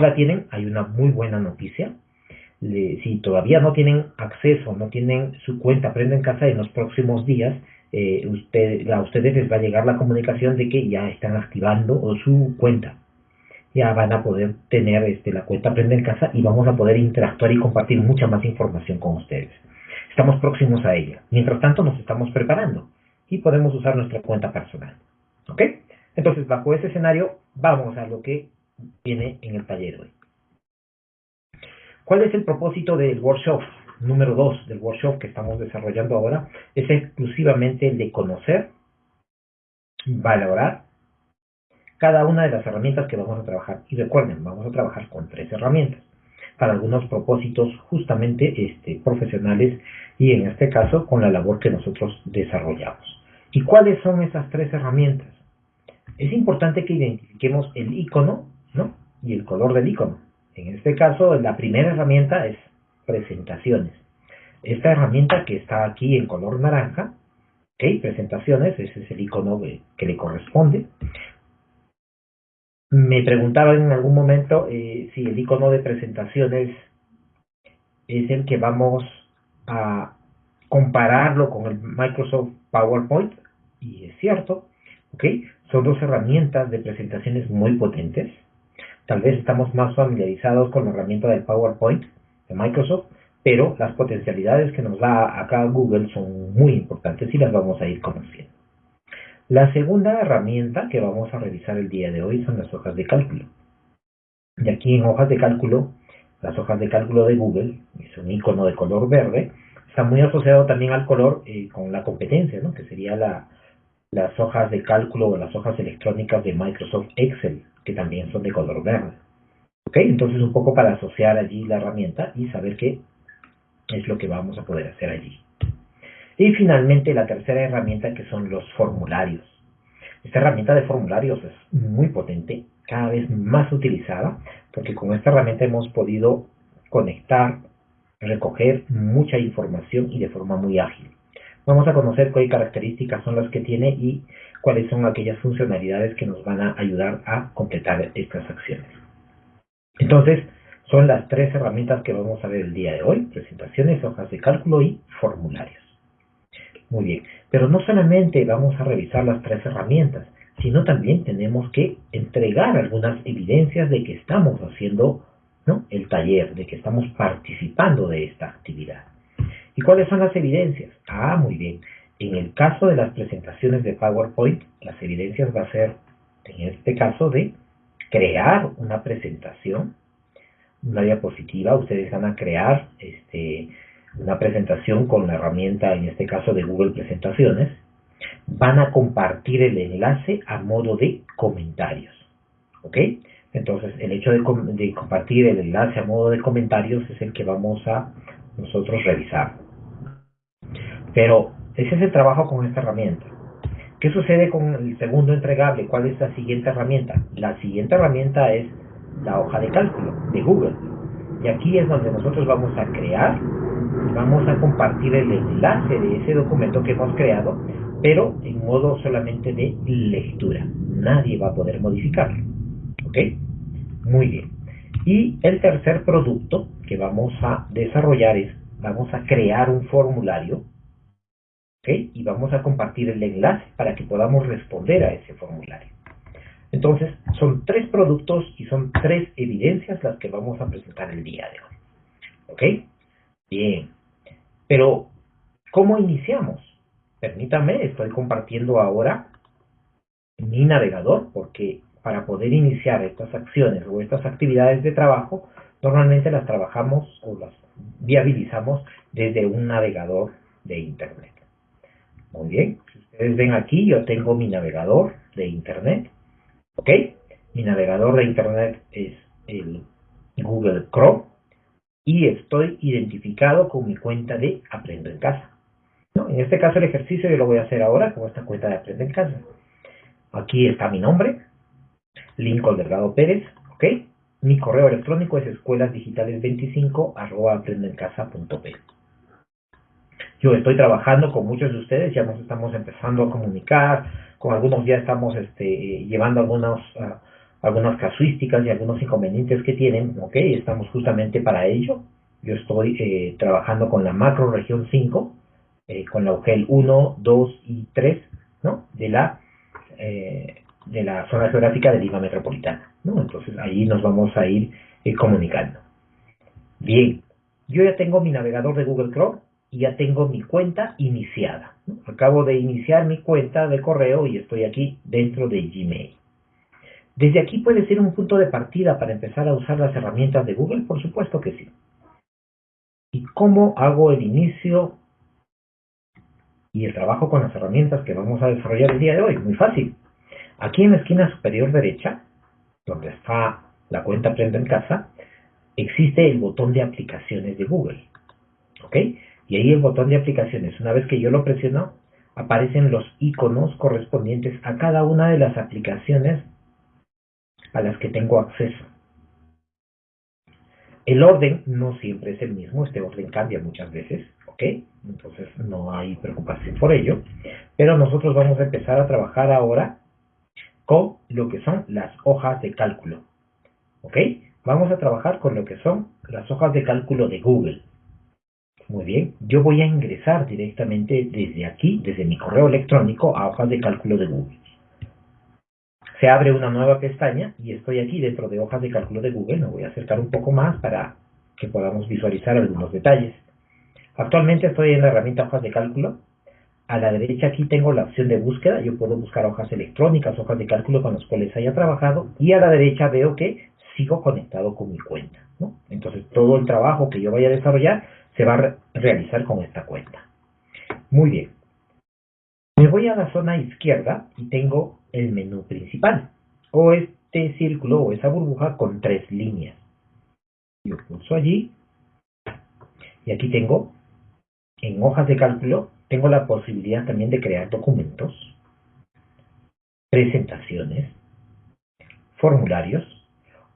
la tienen, hay una muy buena noticia. si todavía no tienen acceso, no tienen su cuenta Aprende en Casa en los próximos días, eh, a ustedes les va a llegar la comunicación de que ya están activando su cuenta. Ya van a poder tener este, la cuenta Aprende en Casa y vamos a poder interactuar y compartir mucha más información con ustedes. Estamos próximos a ella. Mientras tanto, nos estamos preparando y podemos usar nuestra cuenta personal. ¿Ok? Entonces, bajo ese escenario, vamos a lo que viene en el taller hoy. ¿Cuál es el propósito del workshop? Número 2 del workshop que estamos desarrollando ahora es exclusivamente el de conocer, valorar cada una de las herramientas que vamos a trabajar. Y recuerden, vamos a trabajar con tres herramientas para algunos propósitos justamente este, profesionales y en este caso con la labor que nosotros desarrollamos. ¿Y cuáles son esas tres herramientas? Es importante que identifiquemos el icono y el color del icono. En este caso, la primera herramienta es presentaciones. Esta herramienta que está aquí en color naranja, ¿ok? Presentaciones, ese es el icono que, le corresponde. Me preguntaba en algún momento eh, si el icono de presentaciones es el que vamos a compararlo con el Microsoft PowerPoint, y es cierto. Son dos herramientas de presentaciones muy potentes. Tal vez estamos más familiarizados con la herramienta del PowerPoint de Microsoft, pero las potencialidades que nos da acá Google son muy importantes y las vamos a ir conociendo. La segunda herramienta que vamos a revisar el día de hoy son las hojas de cálculo. Y aquí en hojas de cálculo, las hojas de cálculo de Google, es un icono de color verde, está muy asociado también al color eh, con la competencia, ¿no? que sería la, las hojas de cálculo o las hojas electrónicas de Microsoft Excel, que también son de color verde. ¿Ok? Entonces un poco para asociar allí la herramienta y saber qué es lo que vamos a poder hacer allí. Y finalmente la tercera herramienta que son los formularios. Esta herramienta de formularios es muy potente, cada vez más utilizada, porque con esta herramienta hemos podido conectar, recoger mucha información y de forma muy ágil. Vamos a conocer qué características son las que tiene y cuáles son aquellas funcionalidades que nos van a ayudar a completar estas acciones. Entonces, son las tres herramientas que vamos a ver el día de hoy, presentaciones, hojas de cálculo y formularios. Muy bien, pero no solamente vamos a revisar las tres herramientas, sino también tenemos que entregar algunas evidencias de que estamos haciendo el taller, de que estamos participando de esta actividad. ¿Y cuáles son las evidencias? Ah, muy bien. En el caso de las presentaciones de PowerPoint, las evidencias va a ser, en este caso, de crear una presentación, una diapositiva. Ustedes van a crear este, una presentación con la herramienta, en este caso, de Google Presentaciones. Van a compartir el enlace a modo de comentarios. ¿Ok? Entonces, el hecho de, de compartir el enlace a modo de comentarios es el que vamos a nosotros revisar. Pero ese es el trabajo con esta herramienta. ¿Qué sucede con el segundo entregable? ¿Cuál es la siguiente herramienta? La siguiente herramienta es la hoja de cálculo de Google. Y aquí es donde nosotros vamos a crear, vamos a compartir el enlace de ese documento que hemos creado, pero en modo solamente de lectura. Nadie va a poder modificarlo. ¿Ok? Muy bien. Y el tercer producto que vamos a desarrollar es, vamos a crear un formulario y vamos a compartir el enlace para que podamos responder a ese formulario. Entonces, son tres productos y son tres evidencias las que vamos a presentar el día de hoy. ¿Ok? Bien. Pero, ¿cómo iniciamos? Permítame, estoy compartiendo ahora mi navegador porque para poder iniciar estas acciones o estas actividades de trabajo, normalmente las trabajamos o las viabilizamos desde un navegador de Internet. Muy bien, si ustedes ven aquí, yo tengo mi navegador de Internet. ¿Ok? Mi navegador de Internet es el Google Chrome y estoy identificado con mi cuenta de Aprendo en Casa. En este caso el ejercicio yo lo voy a hacer ahora con esta cuenta de Aprendo en Casa. Aquí está mi nombre, Lincoln Delgado Pérez, ¿ok? Mi correo electrónico es escuelasdigitales25 arroba yo estoy trabajando con muchos de ustedes, ya nos estamos empezando a comunicar, con algunos ya estamos este, llevando algunos, ah, algunas casuísticas y algunos inconvenientes que tienen, ok, estamos justamente para ello. Yo estoy eh, trabajando con la macro región 5, eh, con la UGEL 1, 2 y 3, ¿no? De la, eh, de la zona geográfica de Lima Metropolitana, ¿no? Entonces ahí nos vamos a ir comunicando. Bien, yo ya tengo mi navegador de Google Chrome y ya tengo mi cuenta iniciada. Acabo de iniciar mi cuenta de correo y estoy aquí dentro de Gmail. Desde aquí puede ser un punto de partida para empezar a usar las herramientas de Google, por supuesto que sí. ¿Y cómo hago el inicio y el trabajo con las herramientas que vamos a desarrollar el día de hoy? Muy fácil. Aquí en la esquina superior derecha, donde está la cuenta Aprenda en Casa, existe el botón de aplicaciones de Google. ¿Ok? Y ahí el botón de aplicaciones, una vez que yo lo presiono, aparecen los iconos correspondientes a cada una de las aplicaciones a las que tengo acceso. El orden no siempre es el mismo, este orden cambia muchas veces, ¿ok? Entonces no hay preocupación por ello, pero nosotros vamos a empezar a trabajar ahora con lo que son las hojas de cálculo, ¿ok? Vamos a trabajar con lo que son las hojas de cálculo de Google. Muy bien, yo voy a ingresar directamente desde aquí, desde mi correo electrónico, a hojas de cálculo de Google se abre una nueva pestaña y estoy aquí dentro de hojas de cálculo de Google. Me voy a acercar un poco más para que podamos visualizar algunos detalles. Actualmente estoy en la herramienta hojas de cálculo. A la derecha aquí tengo la opción de búsqueda. Yo puedo buscar hojas electrónicas, hojas de cálculo con las cuales haya trabajado. Y a la derecha veo que sigo conectado con mi cuenta. Entonces todo el trabajo que yo vaya a desarrollar se va a realizar con esta cuenta. Muy bien. Me voy a la zona izquierda y tengo el menú principal, o este círculo o esa burbuja con tres líneas. Yo pulso allí y aquí tengo, en hojas de cálculo, tengo la posibilidad también de crear documentos, presentaciones, formularios,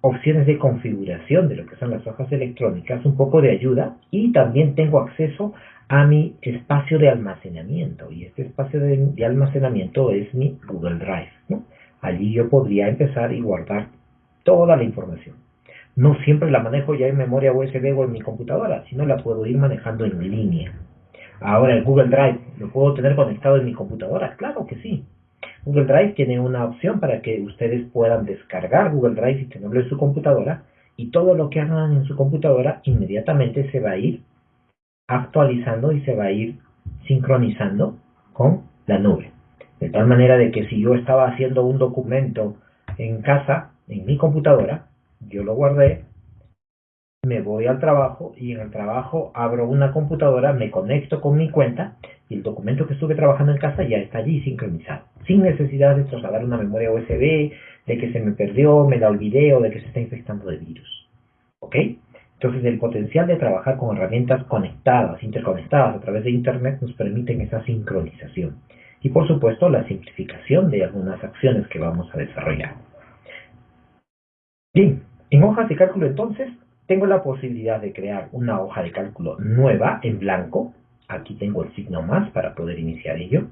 opciones de configuración de lo que son las hojas electrónicas, un poco de ayuda y también tengo acceso a mi espacio de almacenamiento y este espacio de, almacenamiento es mi Google Drive. Allí yo podría empezar y guardar toda la información. No siempre la manejo ya en memoria USB o en mi computadora, sino la puedo ir manejando en línea. Ahora el Google Drive, ¿lo puedo tener conectado en mi computadora? Claro que sí. Google Drive tiene una opción para que ustedes puedan descargar Google Drive y tenerlo en su computadora y todo lo que hagan en su computadora inmediatamente se va a ir actualizando y se va a ir sincronizando con la nube. De tal manera de que si yo estaba haciendo un documento en casa, en mi computadora, yo lo guardé, me voy al trabajo y en el trabajo abro una computadora, me conecto con mi cuenta y el documento que estuve trabajando en casa ya está allí sincronizado, sin necesidad de trasladar una memoria USB, de que se me perdió, me la olvidé o de que se está infectando de virus. ¿Ok? Entonces el potencial de trabajar con herramientas conectadas, interconectadas a través de Internet nos permiten esa sincronización. Y por supuesto la simplificación de algunas acciones que vamos a desarrollar. Bien, en hojas de cálculo entonces tengo la posibilidad de crear una hoja de cálculo nueva en blanco. Aquí tengo el signo más para poder iniciar ello.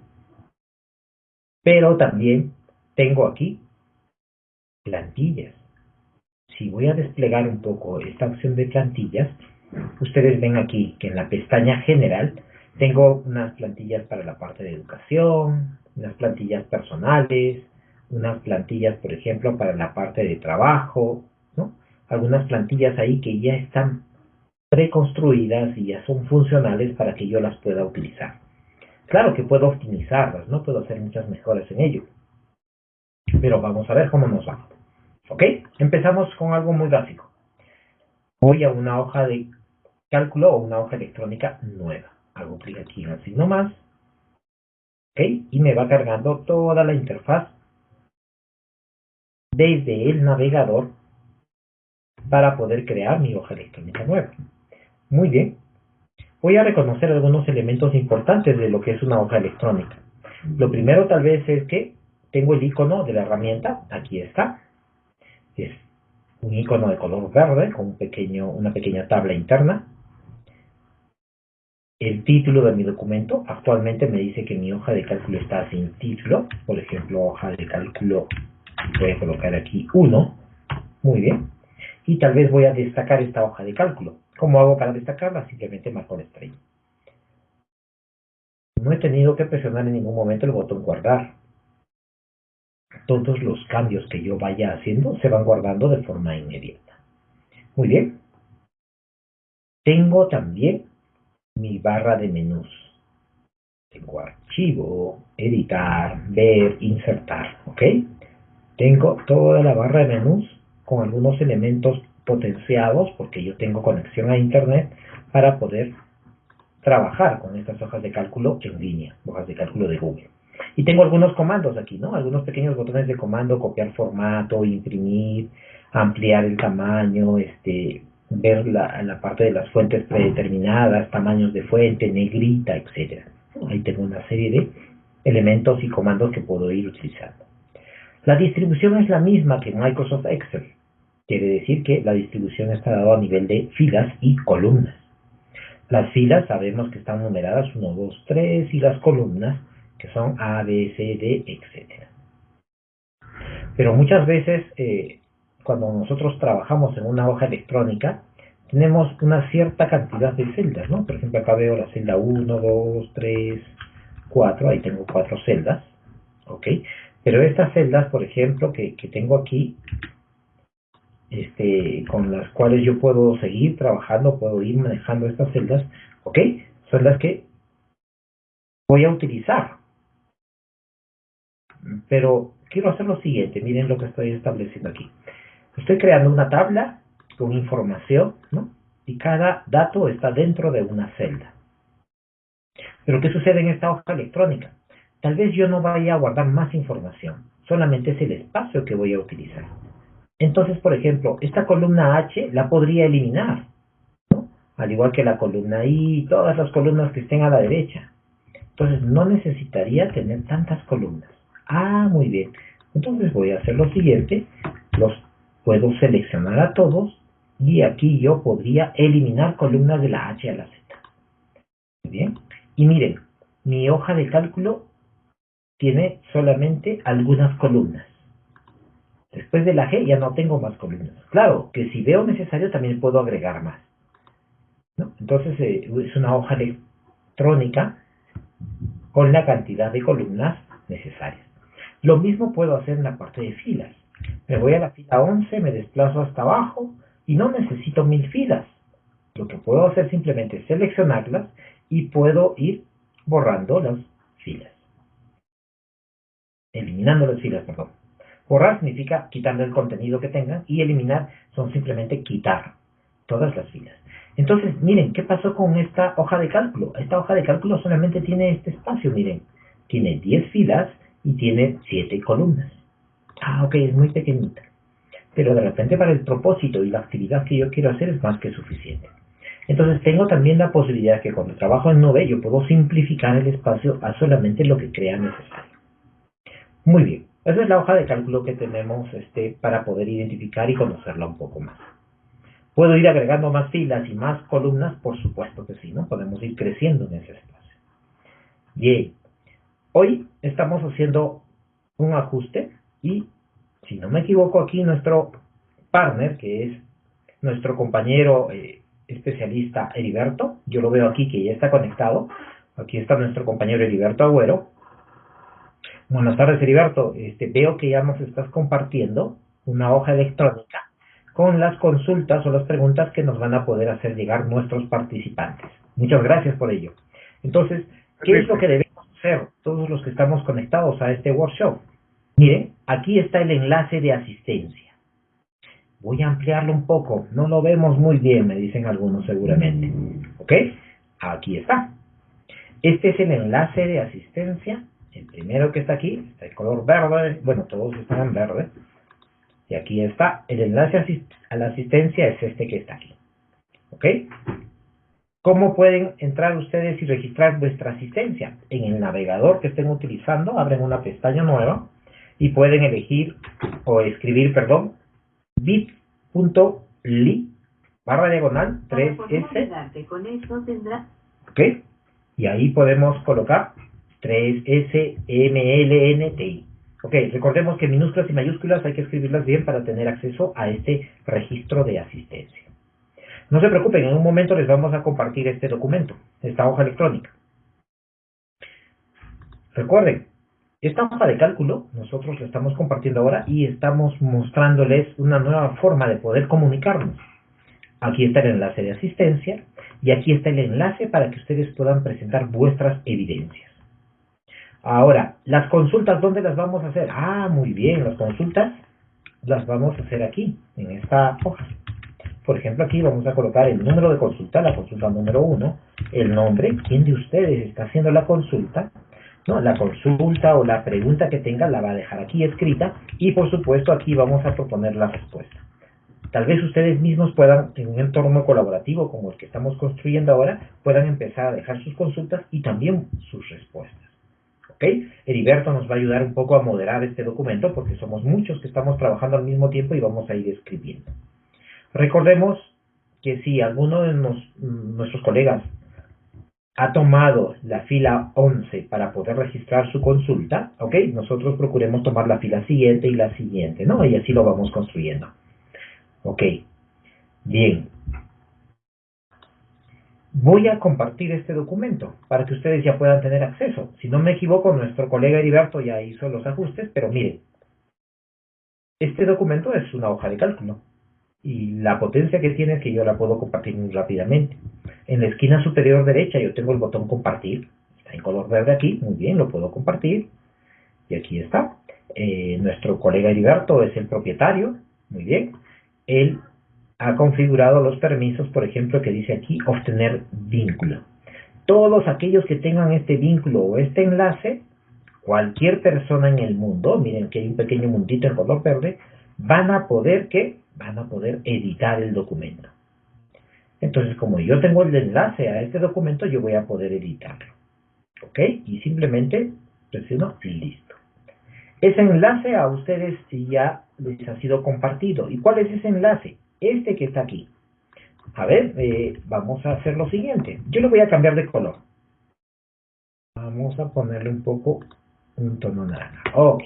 Pero también tengo aquí plantillas. Si voy a desplegar un poco esta opción de plantillas, ustedes ven aquí que en la pestaña general tengo unas plantillas para la parte de educación, unas plantillas personales, unas plantillas, por ejemplo, para la parte de trabajo, algunas plantillas ahí que ya están preconstruidas y ya son funcionales para que yo las pueda utilizar. Claro que puedo optimizarlas, no puedo hacer muchas mejoras en ello. Pero vamos a ver cómo nos va. ¿Ok? Empezamos con algo muy básico. Voy a una hoja de cálculo o una hoja electrónica nueva. Hago clic aquí en el signo más. ¿Ok? Y me va cargando toda la interfaz desde el navegador para poder crear mi hoja electrónica nueva. Muy bien. Voy a reconocer algunos elementos importantes de lo que es una hoja electrónica. Lo primero tal vez es que tengo el icono de la herramienta, aquí está. Es un icono de color verde con un pequeño, una pequeña tabla interna. El título de mi documento, actualmente me dice que mi hoja de cálculo está sin título, por ejemplo, hoja de cálculo Voy a colocar aquí 1. Muy bien. Y tal vez voy a destacar esta hoja de cálculo. ¿Cómo hago para destacarla? Simplemente marco la estrella. No he tenido que presionar en ningún momento el botón guardar. Todos los cambios que yo vaya haciendo se van guardando de forma inmediata. Muy bien. Tengo también mi barra de menús. Tengo archivo, editar, ver, insertar, ¿ok? Tengo toda la barra de menús con algunos elementos potenciados porque yo tengo conexión a internet para poder trabajar con estas hojas de cálculo en línea, hojas de cálculo de Google. Y tengo algunos comandos aquí, ¿no? Algunos pequeños botones de comando, copiar formato, imprimir, ampliar el tamaño, este, ver la, la parte de las fuentes predeterminadas, tamaños de fuente, negrita, etcétera. Ahí tengo una serie de elementos y comandos que puedo ir utilizando. La distribución es la misma que en Microsoft Excel. Quiere decir que la distribución está dada a nivel de filas y columnas. Las filas sabemos que están numeradas 1, 2, 3 y las columnas que son A, B, C, D, etc. Pero muchas veces eh, cuando nosotros trabajamos en una hoja electrónica, tenemos una cierta cantidad de celdas, ¿no? Por ejemplo, acá veo la celda 1, 2, 3, 4, ahí tengo cuatro celdas, ¿ok? Pero estas celdas, por ejemplo, que, que tengo aquí, este, con las cuales yo puedo seguir trabajando, puedo ir manejando estas celdas, ¿ok? Son las que voy a utilizar. Pero quiero hacer lo siguiente, miren lo que estoy estableciendo aquí. Estoy creando una tabla con información, ¿no? Y cada dato está dentro de una celda. Pero ¿qué sucede en esta hoja electrónica? Tal vez yo no vaya a guardar más información, solamente es el espacio que voy a utilizar. Entonces, por ejemplo, esta columna H la podría eliminar, ¿no? al igual que la columna I todas las columnas que estén a la derecha. Entonces, no necesitaría tener tantas columnas. Ah, muy bien. Entonces voy a hacer lo siguiente, los puedo seleccionar a todos y aquí yo podría eliminar columnas de la H a la Z. Muy bien. Y miren, mi hoja de cálculo tiene solamente algunas columnas. Después de la G ya no tengo más columnas. Claro que si veo necesario también puedo agregar más. Entonces eh, es una hoja electrónica con la cantidad de columnas necesarias. Lo mismo puedo hacer en la parte de filas. Me voy a la fila 11, me desplazo hasta abajo y no necesito mil filas. Lo que puedo hacer simplemente es seleccionarlas y puedo ir borrando las filas. Eliminando las filas, perdón. Borrar significa quitando el contenido que tengan y eliminar son simplemente quitar todas las filas. Entonces, miren, ¿qué pasó con esta hoja de cálculo? Esta hoja de cálculo solamente tiene este espacio, miren. Tiene 10 filas y tiene 7 columnas. Ah, ok, es muy pequeñita. Pero de repente para el propósito y la actividad que yo quiero hacer es más que suficiente. Entonces tengo también la posibilidad que cuando trabajo en Nube yo puedo simplificar el espacio a solamente lo que crea necesario. Muy bien, esa es la hoja de cálculo que tenemos este, para poder identificar y conocerla un poco más. ¿Puedo ir agregando más filas y más columnas? Por supuesto que sí, ¿no? Podemos ir creciendo en ese espacio. Bien, hoy estamos haciendo un ajuste y, si no me equivoco, aquí nuestro partner, que es nuestro compañero eh, especialista Heriberto, yo lo veo aquí que ya está conectado. Aquí está nuestro compañero Heriberto Agüero. Buenas tardes, Heriberto. Este, veo que ya nos estás compartiendo una hoja electrónica con las consultas o las preguntas que nos van a poder hacer llegar nuestros participantes. Muchas gracias por ello. Entonces, ¿qué es lo que debemos hacer todos los que estamos conectados a este workshop? Miren, aquí está el enlace de asistencia. Voy a ampliarlo un poco. No lo vemos muy bien, me dicen algunos seguramente. ¿Ok? Aquí está. Este es el enlace de asistencia. El primero que está aquí, está el color verde. Bueno, todos están en verde. Y aquí está. El enlace a la asistencia es este que está aquí. ¿Ok? ¿Cómo pueden entrar ustedes y registrar vuestra asistencia? En el navegador que estén utilizando, abren una pestaña nueva y pueden elegir o escribir, perdón, bit.ly barra diagonal 3S. Con eso tendrá... Ok, y ahí podemos colocar 3SMLNTI. Ok, recordemos que minúsculas y mayúsculas hay que escribirlas bien para tener acceso a este registro de asistencia. No se preocupen, en un momento les vamos a compartir este documento, esta hoja electrónica. Recuerden, esta hoja de cálculo nosotros la estamos compartiendo ahora y estamos mostrándoles una nueva forma de poder comunicarnos. Aquí está el enlace de asistencia y aquí está el enlace para que ustedes puedan presentar vuestras evidencias. Ahora, las consultas, ¿dónde las vamos a hacer? Ah, muy bien, las consultas las vamos a hacer aquí, en esta hoja. Por ejemplo, aquí vamos a colocar el número de consulta, la consulta número uno, el nombre, quién de ustedes está haciendo la consulta, ¿no? La consulta o la pregunta que tenga la va a dejar aquí escrita y por supuesto aquí vamos a proponer la respuesta. Tal vez ustedes mismos puedan, en un entorno colaborativo como el que estamos construyendo ahora, puedan empezar a dejar sus consultas y también sus respuestas. ¿Ok? Heriberto nos va a ayudar un poco a moderar este documento porque somos muchos que estamos trabajando al mismo tiempo y vamos a ir escribiendo. Recordemos que si alguno de nuestros colegas ha tomado la fila 11 para poder registrar su consulta, ¿ok? Nosotros procuremos tomar la fila siguiente y la siguiente, ¿no? Y así lo vamos construyendo. Ok, bien. Voy a compartir este documento para que ustedes ya puedan tener acceso. Si no me equivoco, nuestro colega Heriberto ya hizo los ajustes, pero miren, este documento es una hoja de cálculo y la potencia que tiene es que yo la puedo compartir muy rápidamente. En la esquina superior derecha yo tengo el botón compartir, está en color verde aquí, muy bien, lo puedo compartir y aquí está. Eh, nuestro colega Heriberto es el propietario, muy bien. Él ha configurado los permisos, por ejemplo, que dice aquí obtener vínculo. Todos aquellos que tengan este vínculo o este enlace, cualquier persona en el mundo, miren que hay un pequeño mundito en color verde, van a poder que van a poder editar el documento. Entonces, como yo tengo el enlace a este documento, yo voy a poder editarlo. ¿Ok? Y simplemente presiono listo. Ese enlace a ustedes ya les ha sido compartido. ¿Y cuál es ese enlace? Este que está aquí. A ver, eh, vamos a hacer lo siguiente. Yo le voy a cambiar de color. Vamos a ponerle un poco un tono naranja. Ok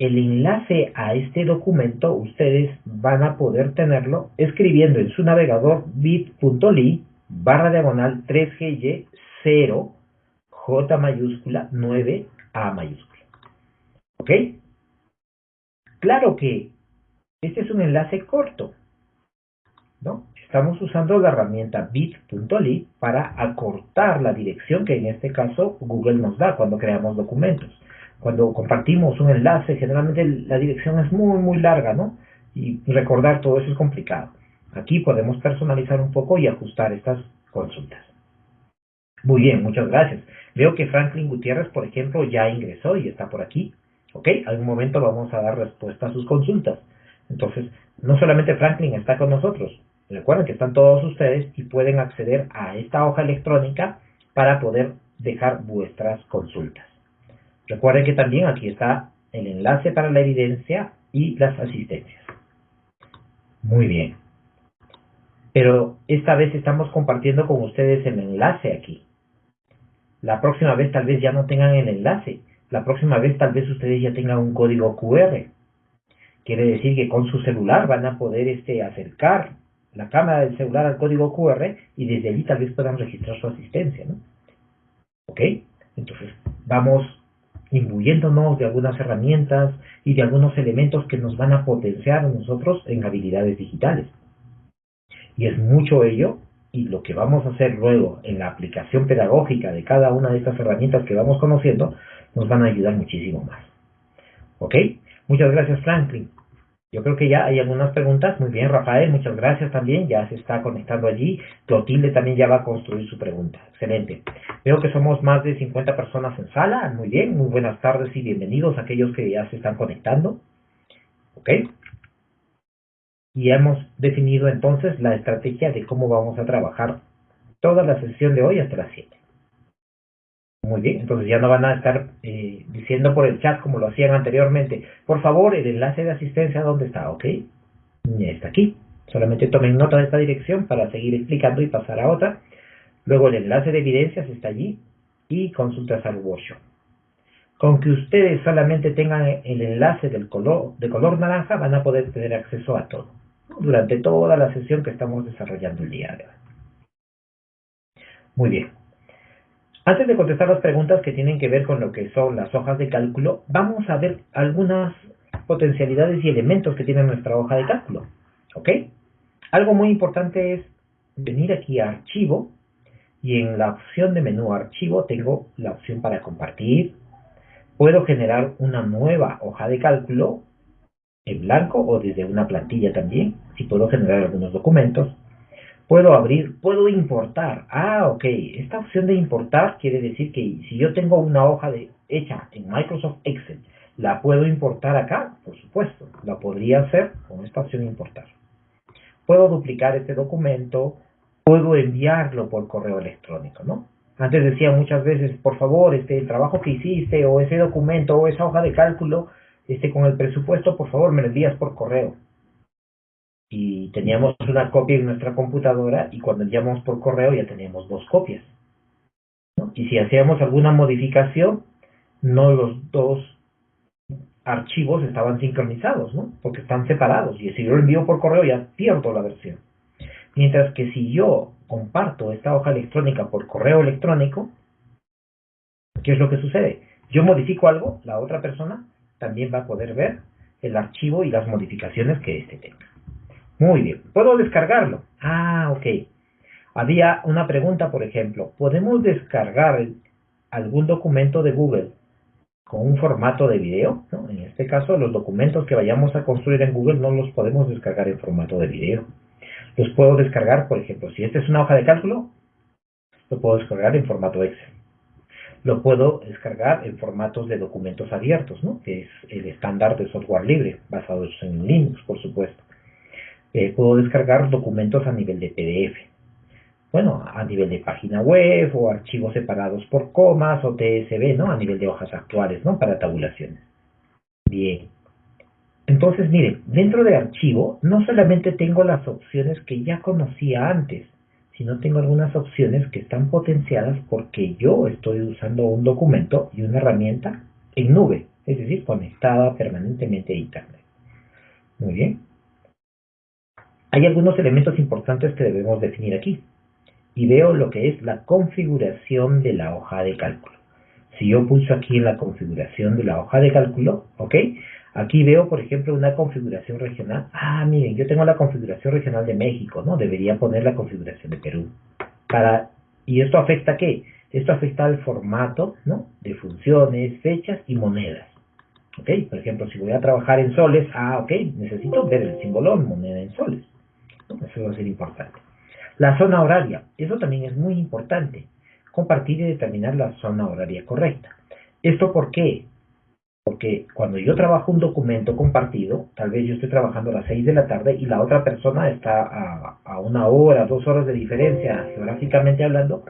el enlace a este documento ustedes van a poder tenerlo escribiendo en su navegador bit.ly barra diagonal 3GY 0 J mayúscula 9 A mayúscula. ¿Ok? Claro que este es un enlace corto. ¿no? Estamos usando la herramienta bit.ly para acortar la dirección que en este caso Google nos da cuando creamos documentos cuando compartimos un enlace, generalmente la dirección es muy, muy larga, ¿no? Y recordar todo eso es complicado. Aquí podemos personalizar un poco y ajustar estas consultas. Muy bien, muchas gracias. Veo que Franklin Gutiérrez, por ejemplo, ya ingresó y está por aquí. ¿Ok? Algún momento vamos a dar respuesta a sus consultas. Entonces, no solamente Franklin está con nosotros. Recuerden que están todos ustedes y pueden acceder a esta hoja electrónica para poder dejar vuestras consultas. Recuerden que también aquí está el enlace para la evidencia y las asistencias. Muy bien. Pero esta vez estamos compartiendo con ustedes el enlace aquí. La próxima vez tal vez ya no tengan el enlace. La próxima vez tal vez ustedes ya tengan un código QR. Quiere decir que con su celular van a poder este, acercar la cámara del celular al código QR y desde allí tal vez puedan registrar su asistencia. ¿no? ¿Ok? Entonces, vamos imbuyéndonos de algunas herramientas y de algunos elementos que nos van a potenciar a nosotros en habilidades digitales. Y es mucho ello y lo que vamos a hacer luego en la aplicación pedagógica de cada una de estas herramientas que vamos conociendo nos van a ayudar muchísimo más. ¿Ok? Muchas gracias Franklin. Yo creo que ya hay algunas preguntas. Muy bien, Rafael, muchas gracias también. Ya se está conectando allí. Clotilde también ya va a construir su pregunta. Excelente. Veo que somos más de 50 personas en sala. Muy bien, muy buenas tardes y bienvenidos a aquellos que ya se están conectando. ¿Ok? Y hemos definido entonces la estrategia de cómo vamos a trabajar toda la sesión de hoy hasta las 7. Muy bien, entonces ya no van a estar eh, diciendo por el chat como lo hacían anteriormente. Por favor, el enlace de asistencia, ¿dónde está? ¿Ok? Está aquí. Solamente tomen nota de esta dirección para seguir explicando y pasar a otra. Luego el enlace de evidencias está allí y consultas al workshop. Con que ustedes solamente tengan el enlace del color, de color naranja, van a poder tener acceso a todo, durante toda la sesión que estamos desarrollando el día de hoy. Muy bien. Antes de contestar las preguntas que tienen que ver con lo que son las hojas de cálculo, vamos a ver algunas potencialidades y elementos que tiene nuestra hoja de cálculo. ¿Ok? Algo muy importante es venir aquí a Archivo y en la opción de menú Archivo tengo la opción para compartir. Puedo generar una nueva hoja de cálculo en blanco o desde una plantilla también, si puedo generar algunos documentos. Puedo abrir, puedo importar. Ah, ok. Esta opción de importar quiere decir que si yo tengo una hoja de, hecha en Microsoft Excel, ¿la puedo importar acá? Por supuesto. La podría hacer con esta opción importar. Puedo duplicar este documento, puedo enviarlo por correo electrónico, ¿no? Antes decía muchas veces, por favor, este, el trabajo que hiciste, o ese documento, o esa hoja de cálculo, este, con el presupuesto, por favor, me lo envías por correo y teníamos una copia en nuestra computadora y cuando enviamos por correo ya teníamos dos copias. Y si hacíamos alguna modificación, no los dos archivos estaban sincronizados, ¿no? porque están separados y si yo lo envío por correo ya pierdo la versión. Mientras que si yo comparto esta hoja electrónica por correo electrónico, ¿qué es lo que sucede? Yo modifico algo, la otra persona también va a poder ver el archivo y las modificaciones que éste tenga. Muy bien. ¿Puedo descargarlo? Ah, ok. Había una pregunta, por ejemplo. ¿Podemos descargar algún documento de Google con un formato de video? En este caso, los documentos que vayamos a construir en Google no los podemos descargar en formato de video. Los puedo descargar, por ejemplo, si esta es una hoja de cálculo, lo puedo descargar en formato Excel. Lo puedo descargar en formatos de documentos abiertos, ¿no? que es el estándar de software libre, basado en Linux, por supuesto. Eh, puedo descargar documentos a nivel de PDF. Bueno, a nivel de página web o archivos separados por comas o TSB, ¿no? A nivel de hojas actuales, ¿no? Para tabulaciones. Bien. Entonces, miren, dentro de archivo no solamente tengo las opciones que ya conocía antes, sino tengo algunas opciones que están potenciadas porque yo estoy usando un documento y una herramienta en nube, es decir, conectada permanentemente a Internet. Muy bien. Hay algunos elementos importantes que debemos definir aquí. Y veo lo que es la configuración de la hoja de cálculo. Si yo pulso aquí en la configuración de la hoja de cálculo, ¿ok? Aquí veo, por ejemplo, una configuración regional. Ah, miren, yo tengo la configuración regional de México, ¿no? Debería poner la configuración de Perú. Para, ¿Y esto afecta a qué? Esto afecta al formato, ¿no? De funciones, fechas y monedas. ¿Ok? Por ejemplo, si voy a trabajar en soles, ah, ok, necesito ver el símbolo moneda en soles. Eso va a ser importante. La zona horaria, eso también es muy importante. Compartir y determinar la zona horaria correcta. ¿Esto por qué? Porque cuando yo trabajo un documento compartido, tal vez yo estoy trabajando a las 6 de la tarde y la otra persona está a, a una hora, dos horas de diferencia geográficamente hablando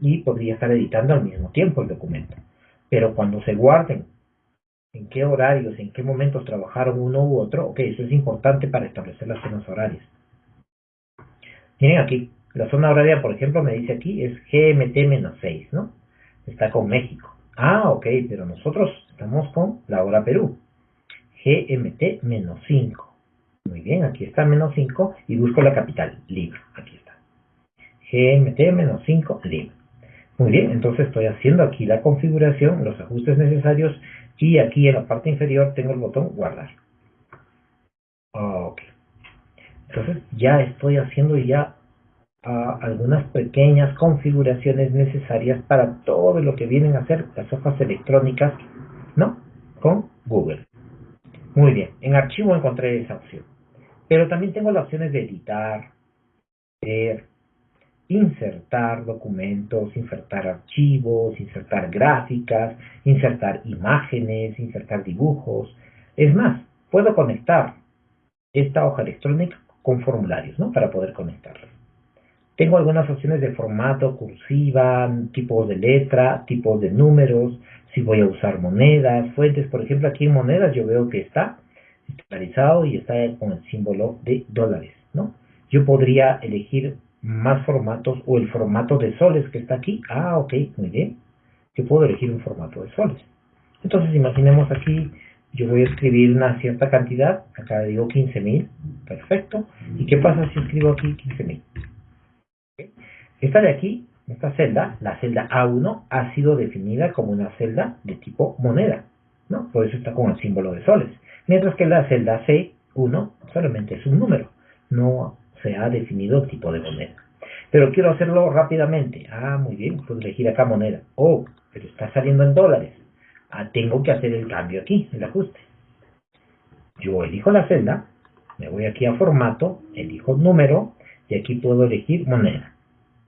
y podría estar editando al mismo tiempo el documento. Pero cuando se guarden en qué horarios, en qué momentos trabajaron uno u otro, ok, eso es importante para establecer las zonas horarias. Miren aquí, la zona horaria, por ejemplo, me dice aquí es GMT-6, ¿no? Está con México. Ah, ok, pero nosotros estamos con la hora Perú. GMT-5. Muy bien, aquí está menos 5 y busco la capital, Lima. Aquí está. GMT-5, Lima. Muy bien, entonces estoy haciendo aquí la configuración, los ajustes necesarios y aquí en la parte inferior tengo el botón guardar. Ok. Entonces ya estoy haciendo ya ah, algunas pequeñas configuraciones necesarias para todo lo que vienen a ser las hojas electrónicas, ¿no? Con Google. Muy bien, en archivo encontré esa opción. Pero también tengo las opciones de editar, insertar documentos, insertar archivos, insertar gráficas, insertar imágenes, insertar dibujos. Es más, puedo conectar esta hoja electrónica con formularios, ¿no? Para poder conectarlos. Tengo algunas opciones de formato, cursiva, tipos de letra, tipos de números, si voy a usar monedas, fuentes. Por ejemplo, aquí en monedas yo veo que está estandarizado y está con el símbolo de dólares, ¿no? Yo podría elegir más formatos o el formato de soles que está aquí. Ah, ok, muy bien. Yo puedo elegir un formato de soles. Entonces imaginemos aquí, yo voy a escribir una cierta cantidad, acá digo 15.000, perfecto. ¿Y qué pasa si escribo aquí 15.000? Esta de aquí, esta celda, la celda A1, ha sido definida como una celda de tipo moneda, ¿no? Por eso está con el símbolo de soles. Mientras que la celda C1 solamente es un número, no se ha definido el tipo de moneda. Pero quiero hacerlo rápidamente. Ah, muy bien, puedo elegir acá moneda. Oh, pero está saliendo en dólares. Ah, tengo que hacer el cambio aquí, el ajuste. Yo elijo la celda, me voy aquí a formato, elijo número y aquí puedo elegir moneda.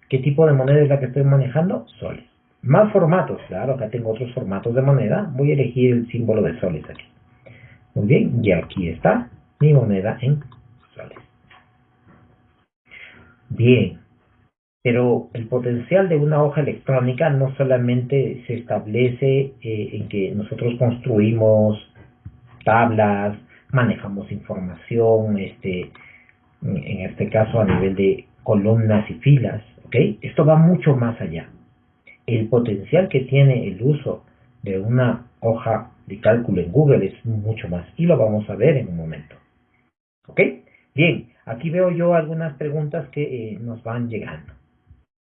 ¿Qué tipo de moneda es la que estoy manejando? Soles. Más formatos, claro, acá tengo otros formatos de moneda. Voy a elegir el símbolo de soles aquí. Muy bien, y aquí está mi moneda en soles. Bien, pero el potencial de una hoja electrónica no solamente se establece eh, en que nosotros construimos tablas, manejamos información, este, en este caso a nivel de columnas y filas, ¿ok? Esto va mucho más allá. El potencial que tiene el uso de una hoja de cálculo en Google es mucho más y lo vamos a ver en un momento. ¿Ok? Bien, aquí veo yo algunas preguntas que eh, nos van llegando.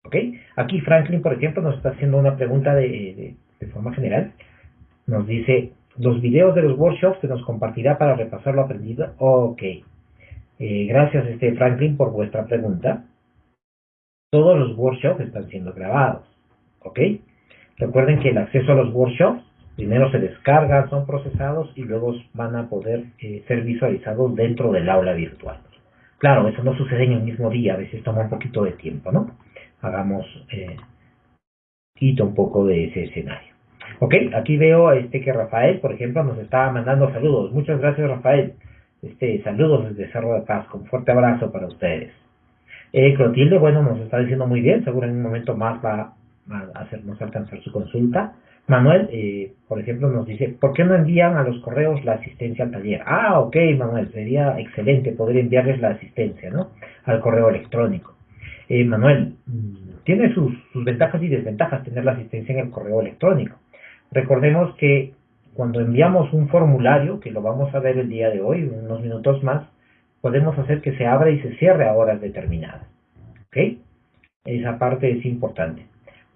¿Ok? Aquí Franklin, por ejemplo, nos está haciendo una pregunta de, forma general. Nos dice, los videos de los workshops se nos compartirá para repasar lo aprendido. Ok. Eh, gracias, este Franklin, por vuestra pregunta. Todos los workshops están siendo grabados. ¿Ok? Recuerden que el acceso a los workshops primero se descargan, son procesados y luego van a poder eh, ser visualizados dentro del aula virtual. Claro, eso no sucede en el mismo día, a veces toma un poquito de tiempo, ¿no? Hagamos, eh, quito un poco de ese escenario. Ok, aquí veo este que Rafael, por ejemplo, nos está mandando saludos. Muchas gracias, Rafael. Este, saludos desde Cerro de Paz, con fuerte abrazo para ustedes. Eh, Clotilde, bueno, nos está diciendo muy bien, seguro en un momento más va a hacernos alcanzar su consulta. Manuel, eh, por ejemplo, nos dice, ¿por qué no envían a los correos la asistencia al taller? Ah, ok, Manuel, sería excelente poder enviarles la asistencia, ¿no? Al correo electrónico. Eh, Manuel, mm, tiene sus, sus ventajas y desventajas tener la asistencia en el correo electrónico. Recordemos que cuando enviamos un formulario, que lo vamos a ver el día de hoy, unos minutos más, podemos hacer que se abra y se cierre a horas determinadas. ¿Ok? Esa parte es importante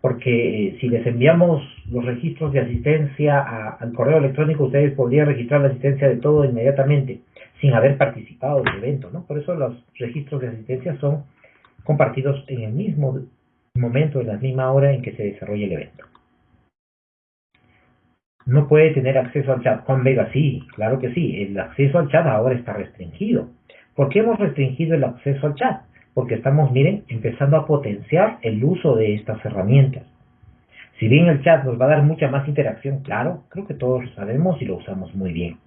porque eh, si les enviamos los registros de asistencia al correo electrónico, ustedes podrían registrar la asistencia de todo inmediatamente, sin haber participado del evento, ¿no? Por eso los registros de asistencia son compartidos en el mismo momento, en la misma hora en que se desarrolla el evento. No puede tener acceso al chat con Vega, sí, claro que sí, el acceso al chat ahora está restringido. ¿Por qué hemos restringido el acceso al chat? porque estamos, miren, empezando a potenciar el uso de estas herramientas. Si bien el chat nos va a dar mucha más interacción, claro, creo que todos lo sabemos y lo usamos muy bien.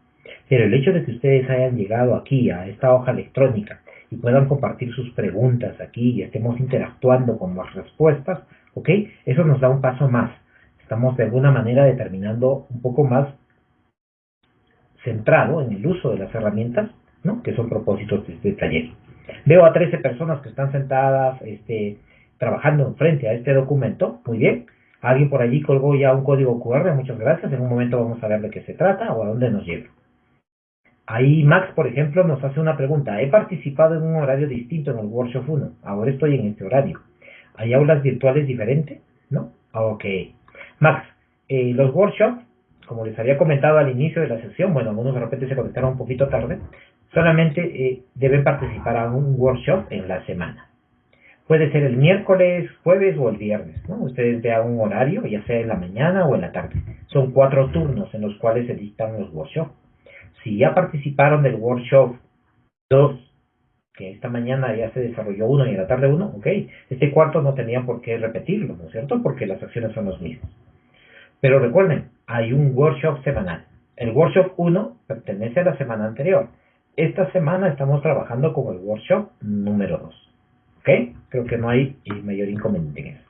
Pero el hecho de que ustedes hayan llegado aquí a esta hoja electrónica y puedan compartir sus preguntas aquí y estemos interactuando con las respuestas, ¿ok? Eso nos da un paso más. Estamos de alguna manera determinando un poco más centrado en el uso de las herramientas, ¿no? Que son propósitos de este taller. Veo a 13 personas que están sentadas este, trabajando frente a este documento. Muy bien. Alguien por allí colgó ya un código QR. Muchas gracias. En un momento vamos a ver de qué se trata o a dónde nos lleva. Ahí Max, por ejemplo, nos hace una pregunta. He participado en un horario distinto en el Workshop 1. Ahora estoy en este horario. ¿Hay aulas virtuales diferentes? ¿No? Ok. Max, eh, los workshops, como les había comentado al inicio de la sesión, bueno, algunos de repente se conectaron un poquito tarde, solamente eh, deben participar a un workshop en la semana. Puede ser el miércoles, jueves o el viernes, ¿no? Ustedes vean un horario, ya sea en la mañana o en la tarde. Son cuatro turnos en los cuales se dictan los workshops. Si ya participaron del workshop 2, que esta mañana ya se desarrolló uno y en la tarde uno, ok, este cuarto no tenían por qué repetirlo, ¿no es cierto? Porque las acciones son las mismas. Pero recuerden, hay un workshop semanal. El workshop 1 pertenece a la semana anterior esta semana estamos trabajando con el workshop número 2. ¿Ok? Creo que no hay mayor inconveniente en eso.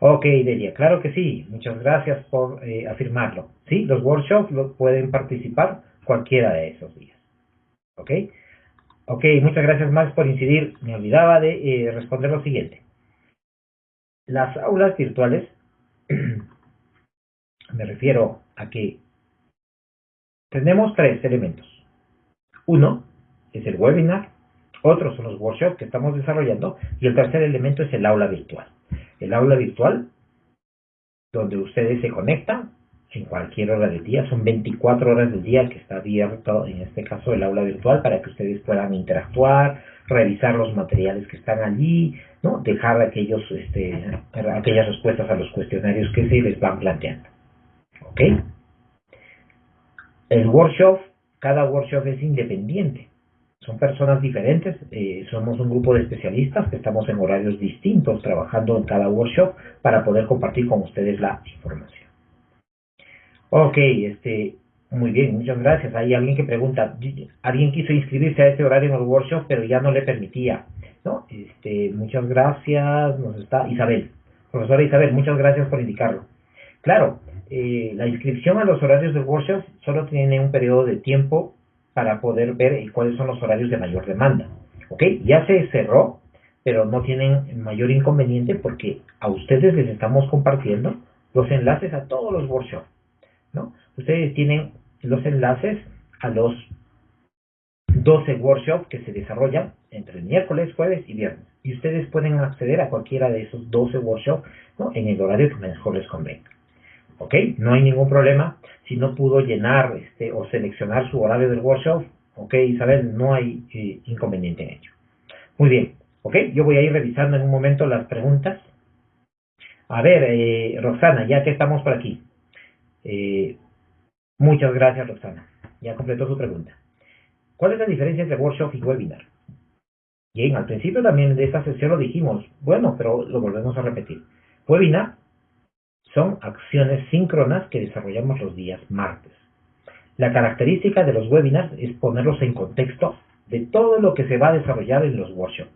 Ok, Delia, claro que sí. Muchas gracias por eh, afirmarlo. Sí, los workshops lo pueden participar cualquiera de esos días. ¿Ok? Ok, muchas gracias más por incidir. Me olvidaba de eh, responder lo siguiente. Las aulas virtuales Me refiero a que tenemos tres elementos. Uno es el webinar, otros son los workshops que estamos desarrollando y el tercer elemento es el aula virtual. El aula virtual, donde ustedes se conectan en cualquier hora del día, son 24 horas del día que está abierto, en este caso el aula virtual, para que ustedes puedan interactuar, revisar los materiales que están allí, ¿no? dejar aquellos, este, aquellas respuestas a los cuestionarios que se les van planteando. ¿Ok? El workshop, cada workshop es independiente. Son personas diferentes, eh, somos un grupo de especialistas que estamos en horarios distintos trabajando en cada workshop para poder compartir con ustedes la información. Ok, este, muy bien, muchas gracias. Hay alguien que pregunta, alguien quiso inscribirse a este horario en el workshop, pero ya no le permitía. ¿no? Este, muchas gracias, nos está Isabel. Profesora Isabel, muchas gracias por indicarlo. Claro, eh, la inscripción a los horarios del workshop solo tiene un periodo de tiempo para poder ver cuáles son los horarios de mayor demanda. ¿Ok? Ya se cerró, pero no tienen mayor inconveniente porque a ustedes les estamos compartiendo los enlaces a todos los workshops. ¿no? Ustedes tienen los enlaces a los 12 workshops que se desarrollan entre miércoles, jueves y viernes. Y ustedes pueden acceder a cualquiera de esos 12 workshops en el horario que mejor les convenga. ¿Ok? No hay ningún problema. Si no pudo llenar este, o seleccionar su horario del workshop, ¿ok, Isabel? No hay eh, inconveniente en ello. Muy bien. ¿Ok? Yo voy a ir revisando en un momento las preguntas. A ver, eh, Roxana, ya que estamos por aquí. Eh, muchas gracias, Roxana. Ya completó su pregunta. ¿Cuál es la diferencia entre workshop y webinar? Bien, al principio también de esta sesión lo dijimos, bueno, pero lo volvemos a repetir. Webinar son acciones síncronas que desarrollamos los días martes. La característica de los webinars es ponerlos en contexto de todo lo que se va a desarrollar en los workshops.